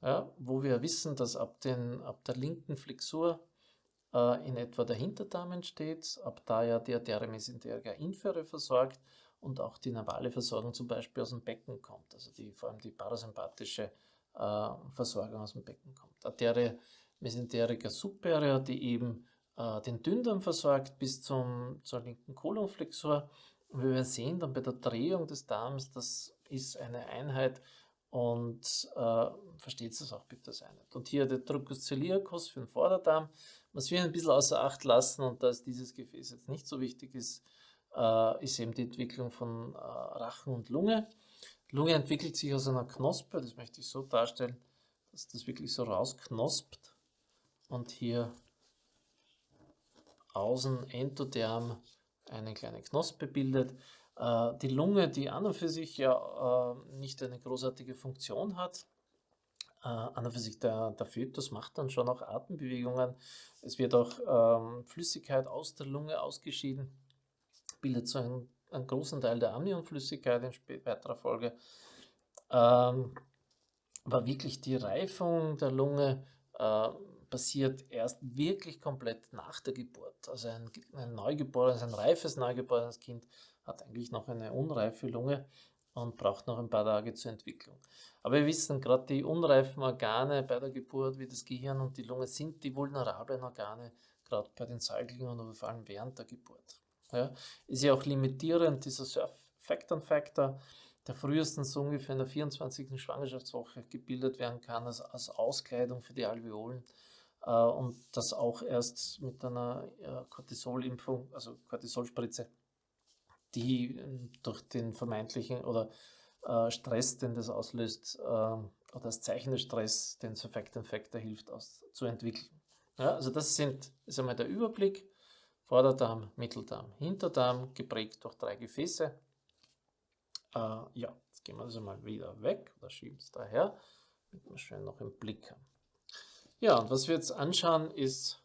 ja, wo wir wissen, dass ab, den, ab der linken Flexur äh, in etwa der Hinterdarm entsteht, ab da ja die Arteria mesenterica inferior versorgt und auch die navale Versorgung zum Beispiel aus dem Becken kommt, also die, vor allem die parasympathische Versorgung aus dem Becken kommt. Arteria mesenterica superior, die eben äh, den Dünndarm versorgt bis zum, zur linken Kolonflexor. Und wir sehen dann bei der Drehung des Darms, das ist eine Einheit und äh, versteht es auch bitte als Einheit. Und hier der Truncus celiacus für den Vorderdarm, was wir ein bisschen außer Acht lassen und dass dieses Gefäß jetzt nicht so wichtig ist, äh, ist eben die Entwicklung von äh, Rachen und Lunge. Lunge entwickelt sich aus einer Knospe, das möchte ich so darstellen, dass das wirklich so rausknospt und hier außen endotherm eine kleine Knospe bildet. Äh, die Lunge, die an und für sich ja äh, nicht eine großartige Funktion hat, äh, an und für sich der, der Fötus macht dann schon auch Atembewegungen. Es wird auch ähm, Flüssigkeit aus der Lunge ausgeschieden, bildet so einen, einen großen Teil der Amnionflüssigkeit in weiterer Folge. Ähm, war wirklich die Reifung der Lunge äh, passiert erst wirklich komplett nach der Geburt. Also ein, ein neugeborenes, ein reifes neugeborenes Kind hat eigentlich noch eine unreife Lunge und braucht noch ein paar Tage zur Entwicklung. Aber wir wissen, gerade die unreifen Organe bei der Geburt, wie das Gehirn und die Lunge, sind die vulnerablen Organe, gerade bei den Säuglingen oder vor allem während der Geburt. Ja, ist ja auch limitierend, dieser Surf-Factor-Factor, der frühestens ungefähr in der 24. Schwangerschaftswoche gebildet werden kann, als, als Auskleidung für die Alveolen. Äh, und das auch erst mit einer äh, Cortisolimpfung, also Cortisolspritze, die ähm, durch den vermeintlichen oder äh, Stress, den das auslöst, oder das Zeichen des Stress, den Surfactant Factor hilft, aus, zu entwickeln. Ja, also das sind, ist einmal der Überblick. Vorderdarm, Mitteldarm, Hinterdarm, geprägt durch drei Gefäße. Äh, ja, jetzt gehen wir das einmal wieder weg oder schieben es daher, damit wir schön noch im Blick haben. Ja, und was wir jetzt anschauen, ist,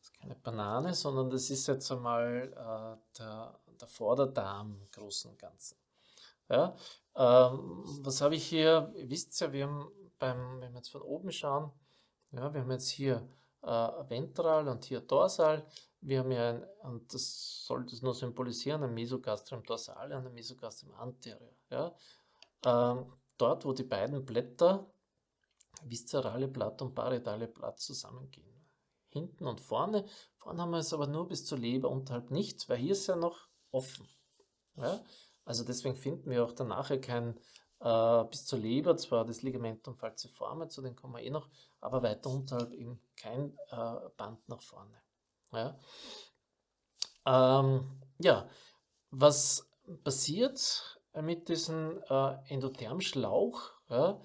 ist keine Banane, sondern das ist jetzt einmal äh, der, der Vorderdarm im Großen und Ganzen. Ja, ähm, was habe ich hier? Ihr wisst ja, wir haben beim, wenn wir jetzt von oben schauen, ja, wir haben jetzt hier äh, ventral und hier dorsal. Wir haben ja, ein, und das soll das nur symbolisieren, ein Mesogastrium dorsale und ein Mesogastrium anterior. Ja. Ähm, dort, wo die beiden Blätter viszerale Blatt und parietale Blatt zusammengehen. Hinten und vorne. Vorne haben wir es aber nur bis zur Leber, unterhalb nicht, weil hier ist ja noch offen. Ja? Also deswegen finden wir auch danach kein äh, bis zur Leber, zwar das Ligamentum falciforme, zu dem kommen wir eh noch, aber weiter unterhalb eben kein äh, Band nach vorne. Ja? Ähm, ja, was passiert mit diesem äh, Endothermschlauch? Ja?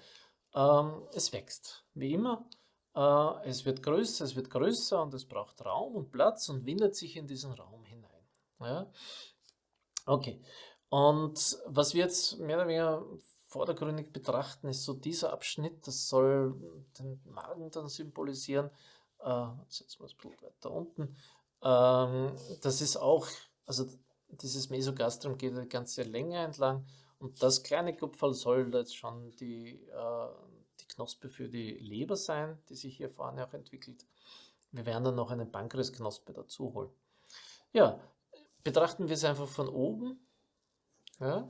Ähm, es wächst, wie immer. Äh, es wird größer, es wird größer und es braucht Raum und Platz und windet sich in diesen Raum hinein. Ja? Okay, und was wir jetzt mehr oder weniger vordergründig betrachten, ist so dieser Abschnitt, das soll den Magen dann symbolisieren. Äh, jetzt setzen wir das Blut weiter unten. Ähm, das ist auch, also dieses Mesogastrium geht die ganze Länge entlang und das kleine Kupferl soll jetzt schon die, äh, die Knospe für die Leber sein, die sich hier vorne auch entwickelt. Wir werden dann noch eine Pankreasknospe dazu holen. Ja, betrachten wir es einfach von oben. Ja,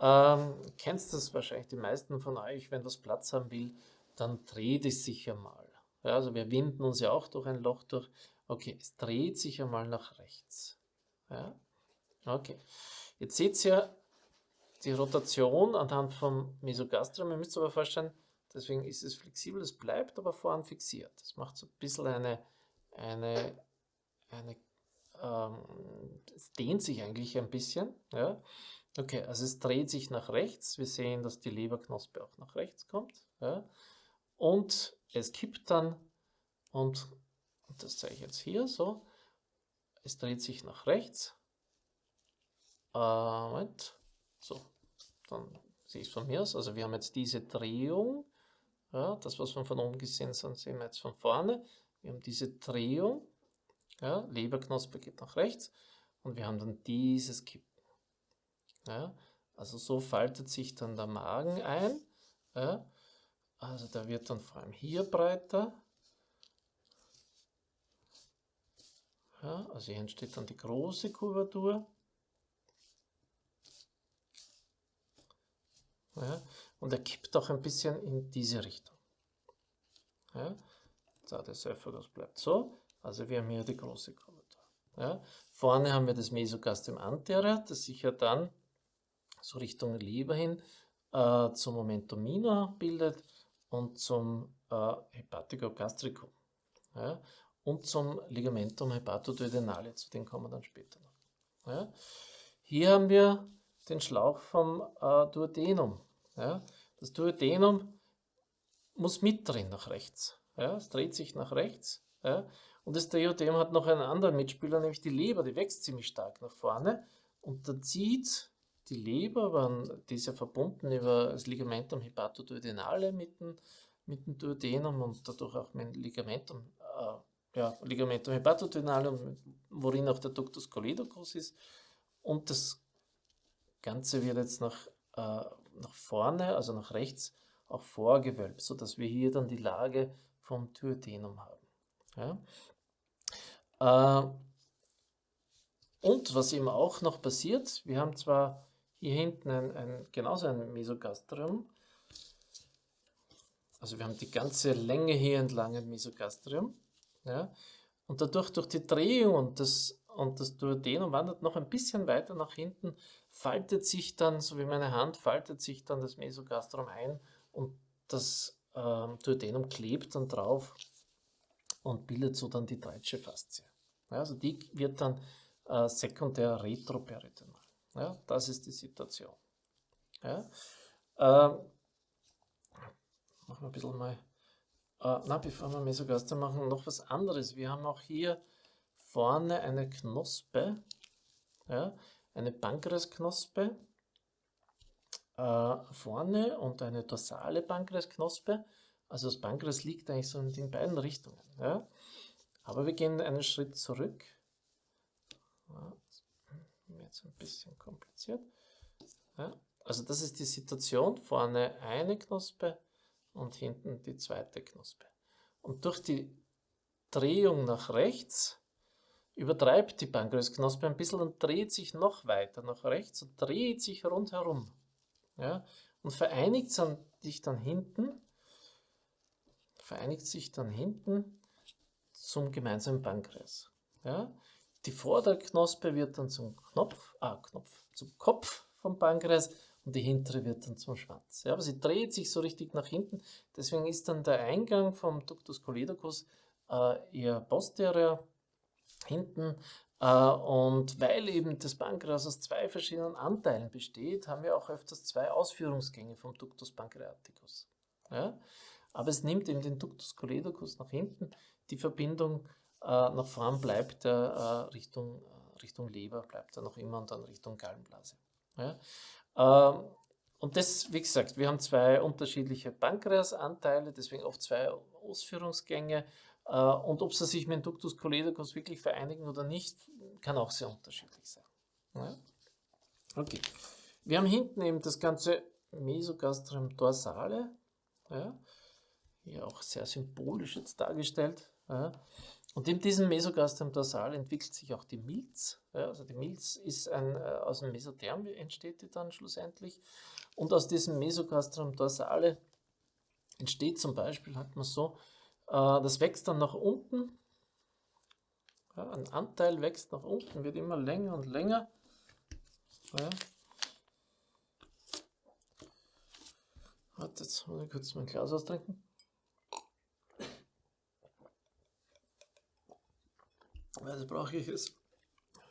ähm, kennst das wahrscheinlich die meisten von euch, wenn das Platz haben will, dann dreht es sich einmal. Ja, also wir winden uns ja auch durch ein Loch durch. Okay, es dreht sich einmal nach rechts. Ja, okay. Jetzt seht ihr, die Rotation anhand vom Mesogastrium. Ihr müsst aber vorstellen, deswegen ist es flexibel, es bleibt aber vorn fixiert. Das macht so ein bisschen eine, eine, eine ähm, es dehnt sich eigentlich ein bisschen. Ja. Okay, also es dreht sich nach rechts. Wir sehen, dass die Leberknospe auch nach rechts kommt. Ja. Und es kippt dann und, das zeige ich jetzt hier so. Es dreht sich nach rechts. Äh, Moment. So, dann sehe ich es von mir aus. Also wir haben jetzt diese Drehung. Ja, das, was wir von oben gesehen haben, sehen wir jetzt von vorne. Wir haben diese Drehung. Ja, Leberknospe geht nach rechts. Und wir haben dann dieses Kippen. Ja, also so faltet sich dann der Magen ein. Ja, also der wird dann vor allem hier breiter. Ja, also hier entsteht dann die große Kurvatur. Ja, und er kippt auch ein bisschen in diese Richtung. Ja, so, der Esophagus bleibt so. Also wir haben hier die große Kurvatur. Ja, vorne haben wir das Mesogastrium anterior, das sich ja dann so Richtung Leber hin äh, zum Momentum minor bildet und zum äh, Hepaticogastricum. Ja, und zum Ligamentum hepatoduodenale, zu dem kommen wir dann später noch. Ja. Hier haben wir den Schlauch vom äh, Duodenum. Ja. Das Duodenum muss mitdrehen nach rechts. Ja. Es dreht sich nach rechts. Ja. Und das Duodenum hat noch einen anderen Mitspieler, nämlich die Leber, die wächst ziemlich stark nach vorne und da zieht die Leber, die ist verbunden über das Ligamentum hepatoduodenale mit dem, mit dem Duodenum und dadurch auch mit dem Ligamentum äh, ja, Ligamentum hepatodenale, worin auch der Ductus coledocus ist. Und das Ganze wird jetzt nach, äh, nach vorne, also nach rechts, auch vorgewölbt, sodass wir hier dann die Lage vom Duodenum haben. Ja. Äh, und was eben auch noch passiert, wir haben zwar hier hinten ein, ein, genauso ein Mesogastrium, also wir haben die ganze Länge hier entlang ein Mesogastrium, ja? Und dadurch, durch die Drehung und das, und das Duodenum wandert noch ein bisschen weiter nach hinten, faltet sich dann, so wie meine Hand, faltet sich dann das Mesogastrum ein und das ähm, Duodenum klebt dann drauf und bildet so dann die Dreitsche Faszie. Ja, also die wird dann äh, sekundär retroperitoneal. Ja, das ist die Situation. Ja, äh, machen wir ein bisschen mal äh, na, bevor wir Mesogaster machen, noch was anderes. Wir haben auch hier vorne eine Knospe, ja, eine Pankreasknospe äh, vorne und eine dorsale Pankreasknospe. Also das Pankreas liegt eigentlich so in den beiden Richtungen. Ja. Aber wir gehen einen Schritt zurück. Ja, jetzt ein bisschen kompliziert. Ja. Also das ist die Situation. Vorne eine Knospe, und hinten die zweite Knospe. Und durch die Drehung nach rechts übertreibt die Pankreasknospe ein bisschen und dreht sich noch weiter nach rechts und dreht sich rundherum. Ja, und vereinigt sich dann hinten, vereinigt sich dann hinten zum gemeinsamen Pankreas. Ja, die Vorderknospe wird dann zum Knopf, ah, Knopf, zum Kopf vom Pankreas und die hintere wird dann zum Schwanz. Ja, aber sie dreht sich so richtig nach hinten, deswegen ist dann der Eingang vom Ductus coledocus äh, eher posterior hinten äh, und weil eben das Pankreas aus zwei verschiedenen Anteilen besteht, haben wir auch öfters zwei Ausführungsgänge vom Ductus pancreaticus. Ja? Aber es nimmt eben den Ductus coledocus nach hinten, die Verbindung äh, nach vorn bleibt er äh, Richtung, äh, Richtung Leber, bleibt er noch immer und dann Richtung Gallenblase. Ja? Ähm, und das, wie gesagt, wir haben zwei unterschiedliche Pankreasanteile, deswegen oft zwei Ausführungsgänge. Und ob sie sich mit dem Ductus coledocus wirklich vereinigen oder nicht, kann auch sehr unterschiedlich sein. Ja? Okay. Wir haben hinten eben das ganze Mesogastrium dorsale, ja? hier auch sehr symbolisch jetzt dargestellt. Ja? Und in diesem Mesogastrium dorsal entwickelt sich auch die Milz. Ja, also die Milz ist ein, äh, aus dem Mesotherm entsteht die dann schlussendlich. Und aus diesem Mesogastrium dorsale entsteht zum Beispiel, hat man so, äh, das wächst dann nach unten. Ja, ein Anteil wächst nach unten, wird immer länger und länger. Ja. Warte, jetzt muss ich kurz mein Glas austrinken. Also brauche ich es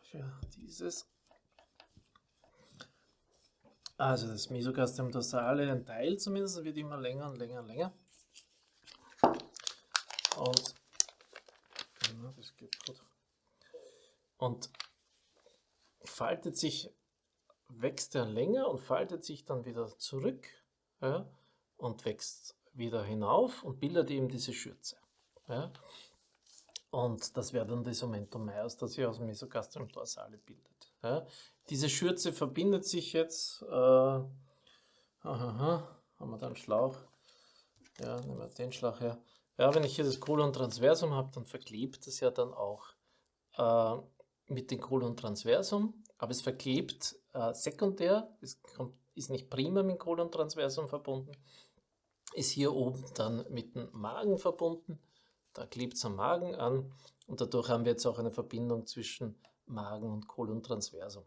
für dieses. Also das Mesogastrium dorsale, ein Teil zumindest, wird immer länger und länger und länger. Und das geht gut. Und faltet sich, wächst er länger und faltet sich dann wieder zurück ja, und wächst wieder hinauf und bildet eben diese Schürze. Ja. Und das wäre dann das Omentum maius, das sich aus dem Mesogastrium dorsale bildet. Ja. Diese Schürze verbindet sich jetzt, äh, aha, haben wir da einen Schlauch, ja, nehmen wir den Schlauch her. Ja, wenn ich hier das Kolon transversum habe, dann verklebt es ja dann auch äh, mit dem Kolon transversum, aber es verklebt äh, sekundär, es kommt, ist nicht primär mit dem Kolon transversum verbunden, ist hier oben dann mit dem Magen verbunden da klebt es am Magen an und dadurch haben wir jetzt auch eine Verbindung zwischen Magen und Kolontransversum.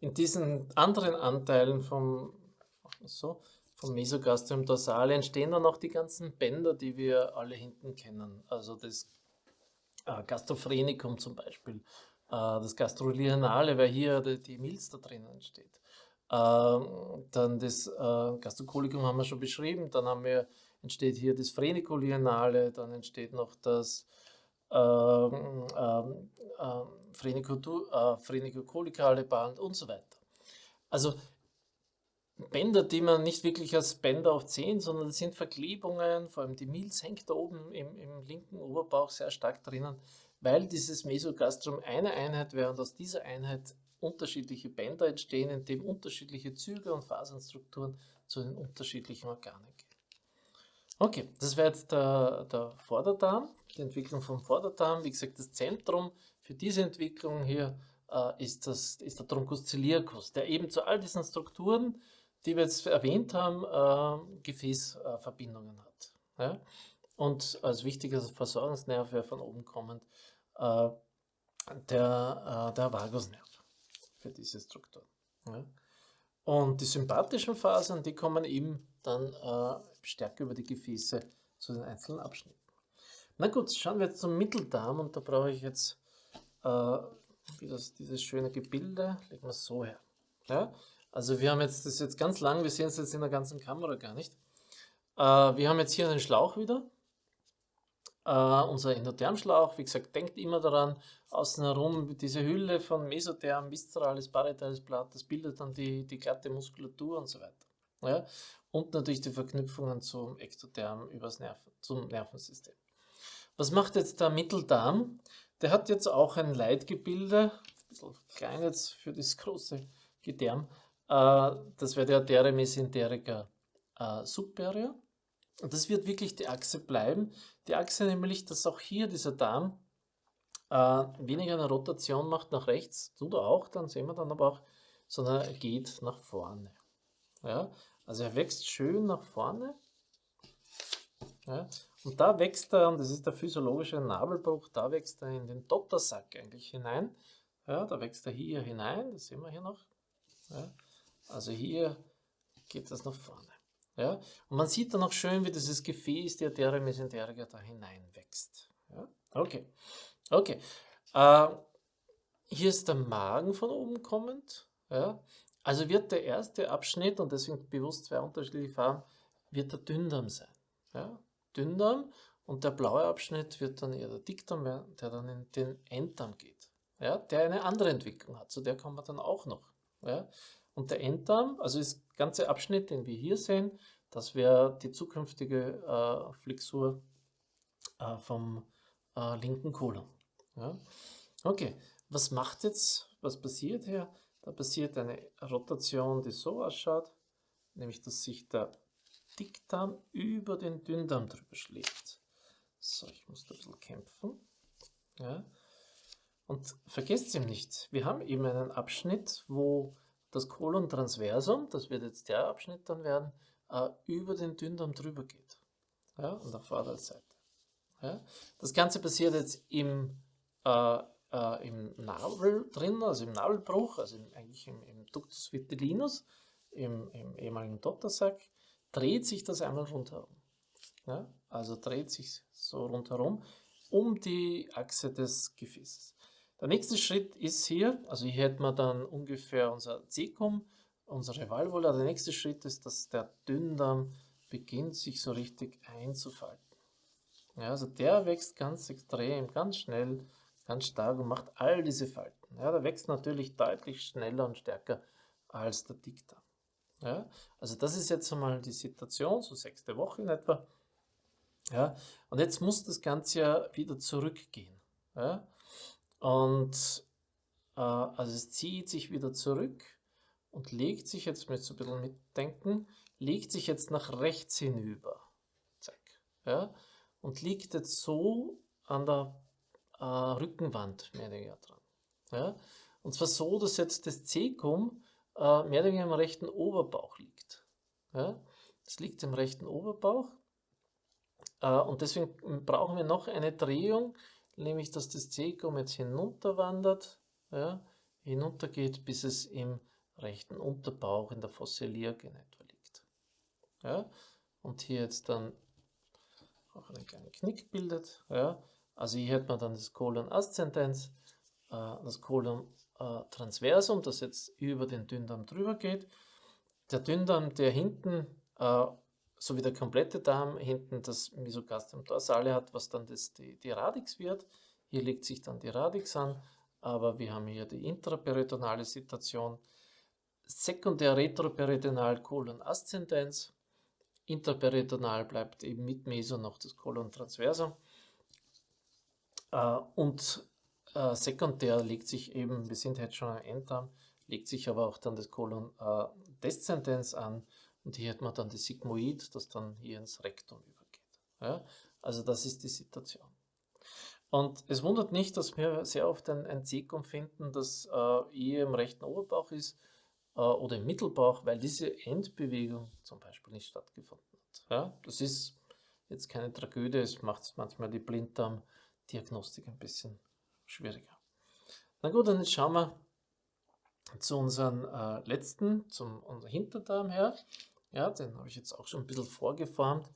In diesen anderen Anteilen vom, so, vom Mesogastrium dorsale entstehen dann auch die ganzen Bänder, die wir alle hinten kennen. Also das äh, Gastrophrenicum zum Beispiel, äh, das Gastrolianale, weil hier die, Milz da drinnen steht. Äh, dann das äh, haben wir schon beschrieben, dann haben wir entsteht hier das Phrenicolienale, dann entsteht noch das ähm, ähm, ähm äh, Phrenicocolicale Band und so weiter. Also Bänder, die man nicht wirklich als Bänder oft sehen, sondern das sind Verklebungen, vor allem die Milz hängt da oben im, im linken Oberbauch sehr stark drinnen, weil dieses Mesogastrum eine Einheit wäre und aus dieser Einheit unterschiedliche Bänder entstehen, in dem unterschiedliche Züge und Fasernstrukturen zu den unterschiedlichen Organen gehen. Okay, das wäre jetzt der, der Vorderdarm, die Entwicklung vom Vorderdarm. Wie gesagt, das Zentrum für diese Entwicklung hier äh, ist, das, ist der Truncus ciliacus, der eben zu all diesen Strukturen, die wir jetzt erwähnt haben, äh, Gefäßverbindungen hat. Ja? Und als wichtiger Versorgungsnerv wäre von oben kommend äh, der, äh, der Vagusnerv für diese Struktur. Ja? Und die sympathischen Fasern, die kommen eben dann äh, stärker über die Gefäße zu den einzelnen Abschnitten. Na gut, schauen wir jetzt zum Mitteldarm und da brauche ich jetzt äh, das, dieses schöne Gebilde, legen wir es so her. Ja? Also wir haben jetzt, das ist jetzt ganz lang, wir sehen es jetzt in der ganzen Kamera gar nicht. Äh, wir haben jetzt hier einen Schlauch wieder, Uh, unser Endothermschlauch, wie gesagt, denkt immer daran, außen herum diese Hülle von Mesotherm, viszerales, parietales Blatt, das bildet dann die, die glatte Muskulatur und so weiter. Ja? Und natürlich die Verknüpfungen zum Ektotherm übers Nerven, zum Nervensystem. Was macht jetzt der Mitteldarm? Der hat jetzt auch ein Leitgebilde, ein bisschen klein jetzt für das große Gedärm. Uh, das wäre der Arteria mesenterica uh, superior. Und das wird wirklich die Achse bleiben. Die Achse nämlich, dass auch hier dieser Darm äh, weniger eine Rotation macht nach rechts, tut er auch, dann sehen wir dann aber auch, sondern er geht nach vorne. Ja? Also er wächst schön nach vorne. Ja? Und da wächst er, und das ist der physiologische Nabelbruch, da wächst er in den Dottersack eigentlich hinein. Ja, da wächst er hier hinein, das sehen wir hier noch. Ja? Also hier geht das nach vorne. Ja? Und man sieht dann auch schön, wie dieses Gefäß, die Arteria mesenterica, da hineinwächst. Ja? Okay, okay. Äh, hier ist der Magen von oben kommend. Ja? Also wird der erste Abschnitt, und deswegen bewusst zwei unterschiedliche Farben, wird der Dünndarm sein. Ja? Dünndarm und der blaue Abschnitt wird dann eher der Dickdarm, der dann in den Enddarm geht. Ja? Der eine andere Entwicklung hat, zu der kommen wir dann auch noch. Ja? Und der Enddarm, also das ganze Abschnitt, den wir hier sehen, das wäre die zukünftige äh, Flexur äh, vom äh, linken Kolon. Ja? Okay, was macht jetzt, was passiert hier? Da passiert eine Rotation, die so ausschaut, nämlich dass sich der Dickdarm über den Dünndarm drüber schlägt. So, ich muss da ein bisschen kämpfen. Ja. Und vergesst ihm nicht, wir haben eben einen Abschnitt, wo das Kolon transversum, das wird jetzt der Abschnitt dann werden, äh, über den Dünndarm drüber geht. Ja, an der Vorderseite. Ja. Das Ganze passiert jetzt im, äh, äh, im Nabel drin, also im Nabelbruch, also im, eigentlich im, im Ductus vitellinus, im, im ehemaligen Dottersack, dreht sich das einmal rundherum. Ja, also dreht sich so rundherum um die Achse des Gefäßes. Der nächste Schritt ist hier, also hier hätten wir dann ungefähr unser Cecum, unsere Valvula. Der nächste Schritt ist, dass der Dünndarm beginnt sich so richtig einzufalten. Ja, also der wächst ganz extrem, ganz schnell, ganz stark und macht all diese Falten. Ja, der wächst natürlich deutlich schneller und stärker als der Dickdarm. Ja, also das ist jetzt einmal die Situation, so sechste Woche in etwa. Ja, und jetzt muss das Ganze ja wieder zurückgehen. Ja, und äh, also es zieht sich wieder zurück und legt sich, jetzt müsst ihr ein bisschen mitdenken, legt sich jetzt nach rechts hinüber. Zack. Ja, und liegt jetzt so an der äh, Rückenwand mehr oder weniger dran. Ja, und zwar so, dass jetzt das Cecum äh, mehr oder weniger im rechten Oberbauch liegt. Ja, das liegt im rechten Oberbauch äh, und deswegen brauchen wir noch eine Drehung, nämlich dass das Cecum jetzt hinunterwandert, ja, hinuntergeht, bis es im rechten Unterbauch in der Fossilier in etwa liegt. Ja, und hier jetzt dann auch einen kleinen Knick bildet. Ja. Also hier hat man dann das Colon Ascendens, äh, das Colon äh, Transversum, das jetzt über den Dünndarm drüber geht. Der Dünndarm, der hinten äh, so wie der komplette Darm hinten das Mesogastrium dorsale hat, was dann das, die, die Radix wird. Hier legt sich dann die Radix an, aber wir haben hier die intraperitonale Situation. Sekundär retroperitonal Colon Ascendens. Interperitonal bleibt eben mit Meso noch das Colon transversum. Äh, und äh, sekundär legt sich eben, wir sind jetzt schon am Enddarm, legt sich aber auch dann das Colon äh, descendens an und hier hat man dann das Sigmoid, das dann hier ins Rektum übergeht. Ja? Also das ist die Situation. Und es wundert nicht, dass wir sehr oft ein, ein Cecum finden, das eher im rechten Oberbauch ist oder im Mittelbauch, weil diese Endbewegung zum Beispiel nicht stattgefunden hat. Ja? Das ist jetzt keine Tragödie, es macht manchmal die Blinddarmdiagnostik ein bisschen schwieriger. Na gut, dann schauen wir zu unserem äh, letzten, zum unser Hinterdarm her. Ja, den habe ich jetzt auch schon ein bisschen vorgeformt.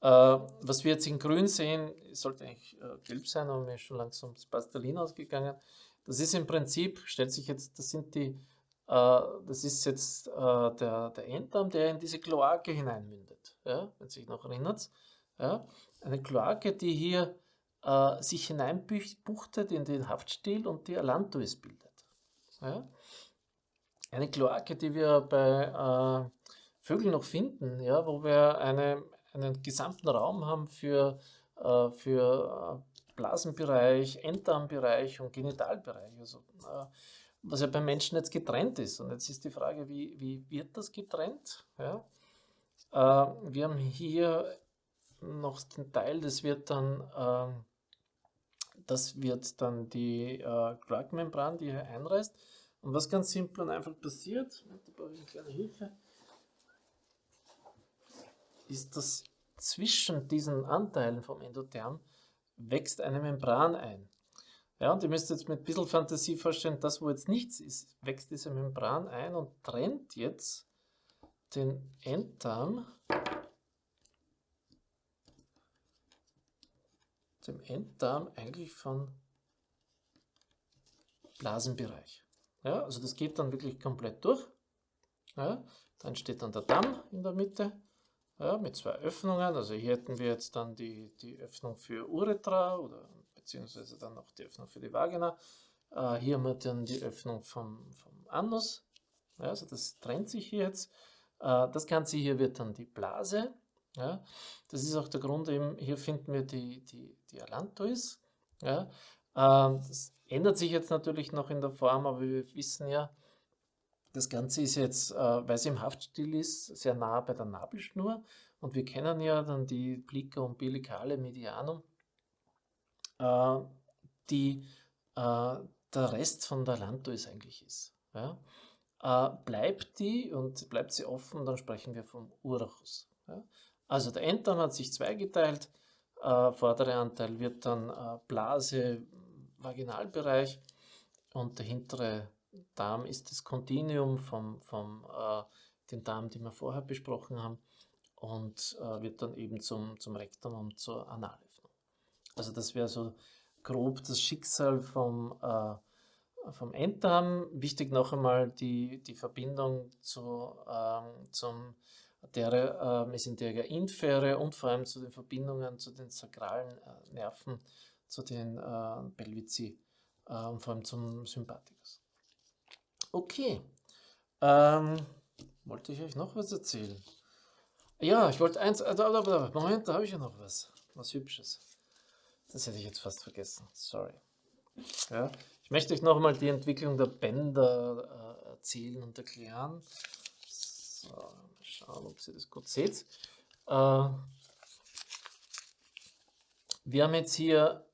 Äh, was wir jetzt in grün sehen, sollte eigentlich äh, gelb sein, aber mir ist schon langsam das Pastelin ausgegangen. Das ist im Prinzip, stellt sich jetzt, das sind die, äh, das ist jetzt äh, der, der Enddarm, der in diese Kloake hineinmündet, ja, wenn sich noch erinnert. Ja, eine Kloake, die hier äh, sich hineinbuchtet in den Haftstiel und die Allantois bildet. Ja. Eine Kloake, die wir bei äh, Vögel noch finden, ja, wo wir eine, einen gesamten Raum haben für, äh, für äh, Blasenbereich, Enddarmbereich und Genitalbereich. Also, äh, was ja beim Menschen jetzt getrennt ist. Und jetzt ist die Frage, wie, wie wird das getrennt? Ja? Äh, wir haben hier noch den Teil, das wird dann, äh, das wird dann die äh, Quarkmembran, die hier einreißt. Und was ganz simpel und einfach passiert, da brauche ich eine kleine Hilfe, ist, dass zwischen diesen Anteilen vom Endotherm wächst eine Membran ein. Ja, und ihr müsst jetzt mit ein bisschen Fantasie vorstellen, das, wo jetzt nichts ist, wächst diese Membran ein und trennt jetzt den Enddarm, dem Enddarm eigentlich von Blasenbereich. Ja, also das geht dann wirklich komplett durch. Ja, dann steht dann der Darm in der Mitte ja, mit zwei Öffnungen. Also hier hätten wir jetzt dann die, die Öffnung für Uretra oder beziehungsweise dann noch die Öffnung für die Vagina. Äh, hier haben wir dann die Öffnung vom, vom Anus. Ja, also das trennt sich hier jetzt. Äh, das Ganze hier wird dann die Blase. Ja, das ist auch der Grund, eben hier finden wir die, die, die Allantois. Ja, äh, das ändert sich jetzt natürlich noch in der Form, aber wir wissen ja, das Ganze ist jetzt, äh, weil es im Haftstil ist, sehr nah bei der Nabelschnur und wir kennen ja dann die Plica umbilicale Medianum, äh, die äh, der Rest von der Lantois eigentlich ist. Ja? bleibt die und bleibt sie offen, dann sprechen wir vom Urachus. Ja? Also der Enddarm hat sich zweigeteilt, vordere Anteil wird dann Blase, Vaginalbereich und der hintere Darm ist das Kontinuum vom, vom äh, den Darm, den wir vorher besprochen haben, und äh, wird dann eben zum, zum Rektum und zur Analöffnung. Also das wäre so grob das Schicksal vom, äh, vom Enddarm. Wichtig noch einmal die, die Verbindung zu, ähm, zum der äh, Mesenteria infere und vor allem zu den Verbindungen zu den sakralen äh, Nerven, zu den äh, Pelvici äh, und vor allem zum Sympathikus. Okay, ähm, wollte ich euch noch was erzählen? Ja, ich wollte eins, äh, Moment, da habe ich ja noch was, was Hübsches. Das hätte ich jetzt fast vergessen, sorry. Ja, ich möchte euch noch einmal die Entwicklung der Bänder äh, erzählen und erklären. So, schauen, ob ihr das gut seht. Äh, wir haben jetzt hier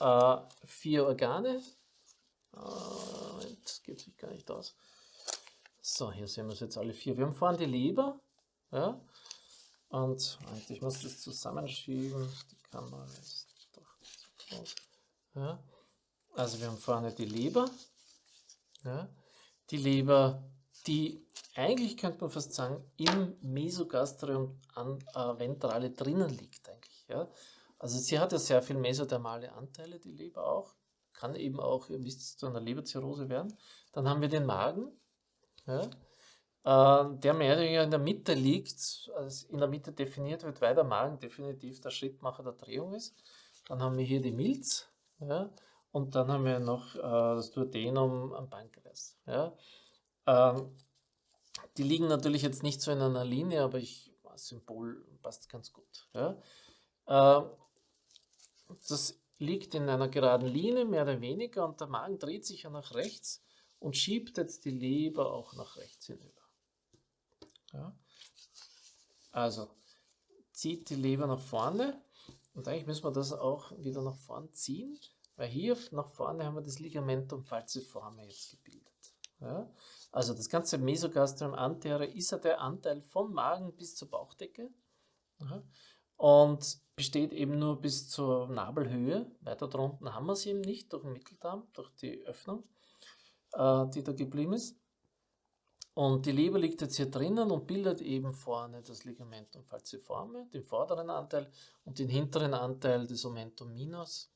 äh, vier Organe. Äh, das geht sich gar nicht aus. So, hier sehen wir es jetzt alle vier. Wir haben vorne die Leber. Ja, und ich muss das zusammenschieben. Die Kamera ist doch zu groß. Ja, also wir haben vorne die Leber. Ja, die Leber, die eigentlich könnte man fast sagen, im Mesogastrium an, äh, ventrale drinnen liegt eigentlich. Ja? Also sie hat ja sehr viel mesothermale Anteile, die Leber auch. Kann eben auch, ihr wisst, zu einer Leberzirrhose werden. Dann haben wir den Magen, ja? äh, der mehr oder weniger in der Mitte liegt, also in der Mitte definiert wird, weil der Magen definitiv der Schrittmacher der Drehung ist. Dann haben wir hier die Milz ja? und dann haben wir noch äh, das Duodenum am Pankreas. Ja? Ähm, die liegen natürlich jetzt nicht so in einer Linie, aber ich, das Symbol passt ganz gut. Ja. Äh, das liegt in einer geraden Linie, mehr oder weniger, und der Magen dreht sich ja nach rechts und schiebt jetzt die Leber auch nach rechts hinüber. Ja. Also zieht die Leber nach vorne und eigentlich müssen wir das auch wieder nach vorne ziehen, weil hier nach vorne haben wir das Ligamentum falciforme jetzt gebildet. Ja. Also das ganze Mesogastrium anterior ist ja der Anteil vom Magen bis zur Bauchdecke und besteht eben nur bis zur Nabelhöhe. Weiter drunten haben wir es eben nicht durch den Mitteldarm, durch die Öffnung, äh, die da geblieben ist. Und die Leber liegt jetzt hier drinnen und bildet eben vorne das Ligamentum falciforme, den vorderen Anteil und den hinteren Anteil des Omentum minus,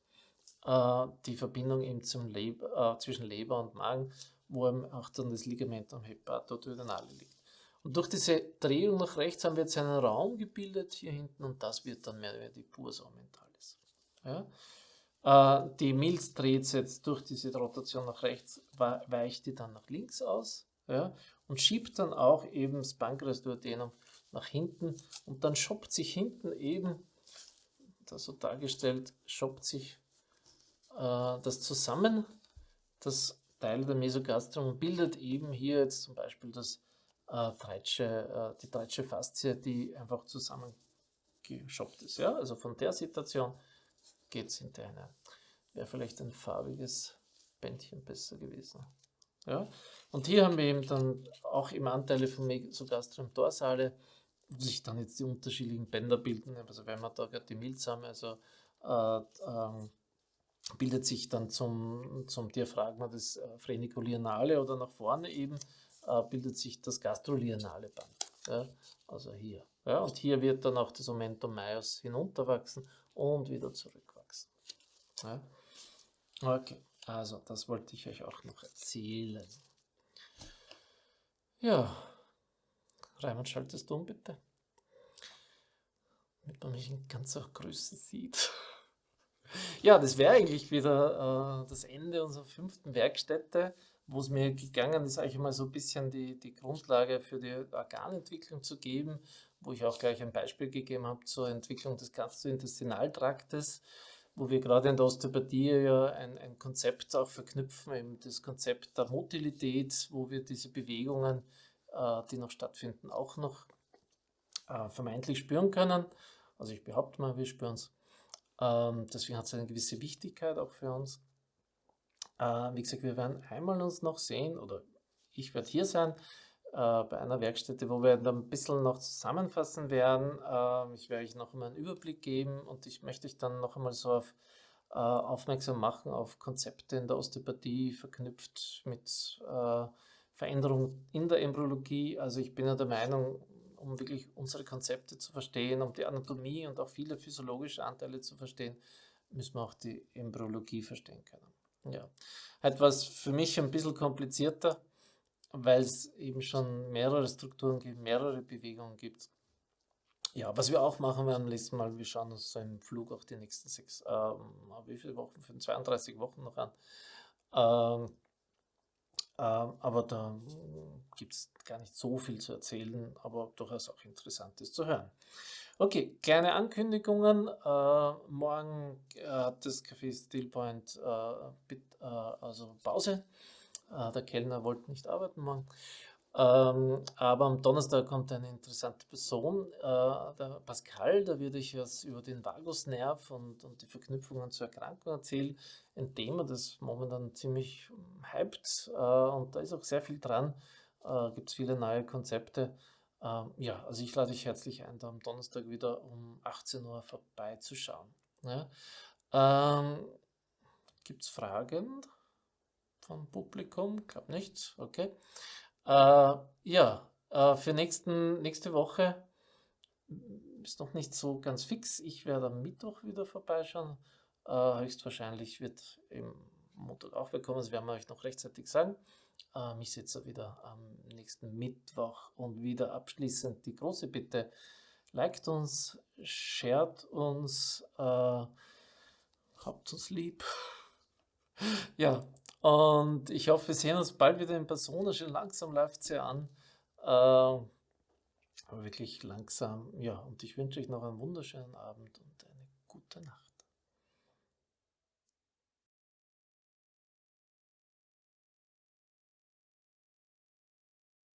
äh, die Verbindung eben zum Leber, äh, zwischen Leber und Magen wo auch dann das Ligament am Hepatoduodenale liegt. Und durch diese Drehung nach rechts haben wir jetzt einen Raum gebildet hier hinten und das wird dann mehr oder weniger die Purs aumentalis. Ja? Äh, die Milz dreht jetzt durch diese Rotation nach rechts, weicht die dann nach links aus ja? und schiebt dann auch eben das Pankreasduodenum nach hinten und dann schoppt sich hinten eben, da so dargestellt, schoppt sich äh, das zusammen, das Teil der Mesogastrium bildet eben hier jetzt zum Beispiel das, äh, Treitsche, äh, die Treitsche Faszie, die einfach zusammengeschoppt ist. Ja? Also von der Situation geht es hinter eine. Wäre vielleicht ein farbiges Bändchen besser gewesen. Ja? Und hier haben wir eben dann auch im Anteile von Mesogastrium dorsale, wo sich dann jetzt die unterschiedlichen Bänder bilden. Also wenn wir da gerade die Milz haben, also äh, ähm, bildet sich dann zum, zum Diaphragma das äh, Phrenikulianale oder nach vorne eben äh, bildet sich das gastrolianale Band. Ja, also hier. Ja, und hier wird dann auch das Momentum Meiers hinunterwachsen und wieder zurückwachsen. Ja. Okay, also das wollte ich euch auch noch erzählen. Ja, Raimund, schaltest du um bitte? Damit man mich in ganzer Größe sieht. Ja, das wäre eigentlich wieder äh, das Ende unserer fünften Werkstätte, wo es mir gegangen ist, eigentlich mal so ein bisschen die, die Grundlage für die Organentwicklung zu geben, wo ich auch gleich ein Beispiel gegeben habe zur Entwicklung des Gastrointestinaltraktes, wo wir gerade in der Osteopathie ja ein, ein Konzept auch verknüpfen, eben das Konzept der Motilität, wo wir diese Bewegungen, äh, die noch stattfinden, auch noch äh, vermeintlich spüren können. Also ich behaupte mal, wir spüren es. Ähm, deswegen hat es eine gewisse Wichtigkeit auch für uns. Äh, wie gesagt, wir werden einmal uns noch sehen, oder ich werde hier sein, äh, bei einer Werkstätte, wo wir dann ein bisschen noch zusammenfassen werden. Äh, ich werde euch noch einmal einen Überblick geben und ich möchte euch dann noch einmal so auf, äh, aufmerksam machen auf Konzepte in der Osteopathie verknüpft mit äh, Veränderungen in der Embryologie. Also ich bin ja der Meinung, um wirklich unsere Konzepte zu verstehen, um die Anatomie und auch viele physiologische Anteile zu verstehen, müssen wir auch die Embryologie verstehen können. Ja, etwas für mich ein bisschen komplizierter, weil es eben schon mehrere Strukturen gibt, mehrere Bewegungen gibt. Ja, was wir auch machen werden, nächsten Mal, wir schauen uns so im Flug auch die nächsten sechs, ähm, wie viele Wochen, 32 Wochen noch an. Ähm, aber da gibt es gar nicht so viel zu erzählen, aber durchaus auch Interessantes zu hören. Okay, kleine Ankündigungen. Äh, morgen äh, hat das Café Stillpoint äh, äh, also Pause. Äh, der Kellner wollte nicht arbeiten morgen. Ähm, aber am Donnerstag kommt eine interessante Person, äh, der Pascal, da würde ich was über den Vagusnerv und, und die Verknüpfungen zur Erkrankung erzählen. Ein Thema, das momentan ziemlich hypt äh, und da ist auch sehr viel dran. Äh, Gibt es viele neue Konzepte. Ähm, ja, also ich lade dich herzlich ein, da am Donnerstag wieder um 18 Uhr vorbeizuschauen. Ja. Ähm, Gibt es Fragen vom Publikum? Ich glaube nicht. Okay. Äh, ja, äh, für nächsten, nächste Woche ist noch nicht so ganz fix. Ich werde am Mittwoch wieder vorbeischauen. Äh, höchstwahrscheinlich wird im Montag auch bekommen, das werden wir euch noch rechtzeitig sagen. Ähm, ich sitze wieder am nächsten Mittwoch und wieder abschließend die große Bitte. Liked uns, shared uns, äh, habt uns lieb. ja, und ich hoffe, wir sehen uns bald wieder in Person. Schon langsam läuft es ja an. Äh, aber wirklich langsam. Ja, und ich wünsche euch noch einen wunderschönen Abend und eine gute Nacht.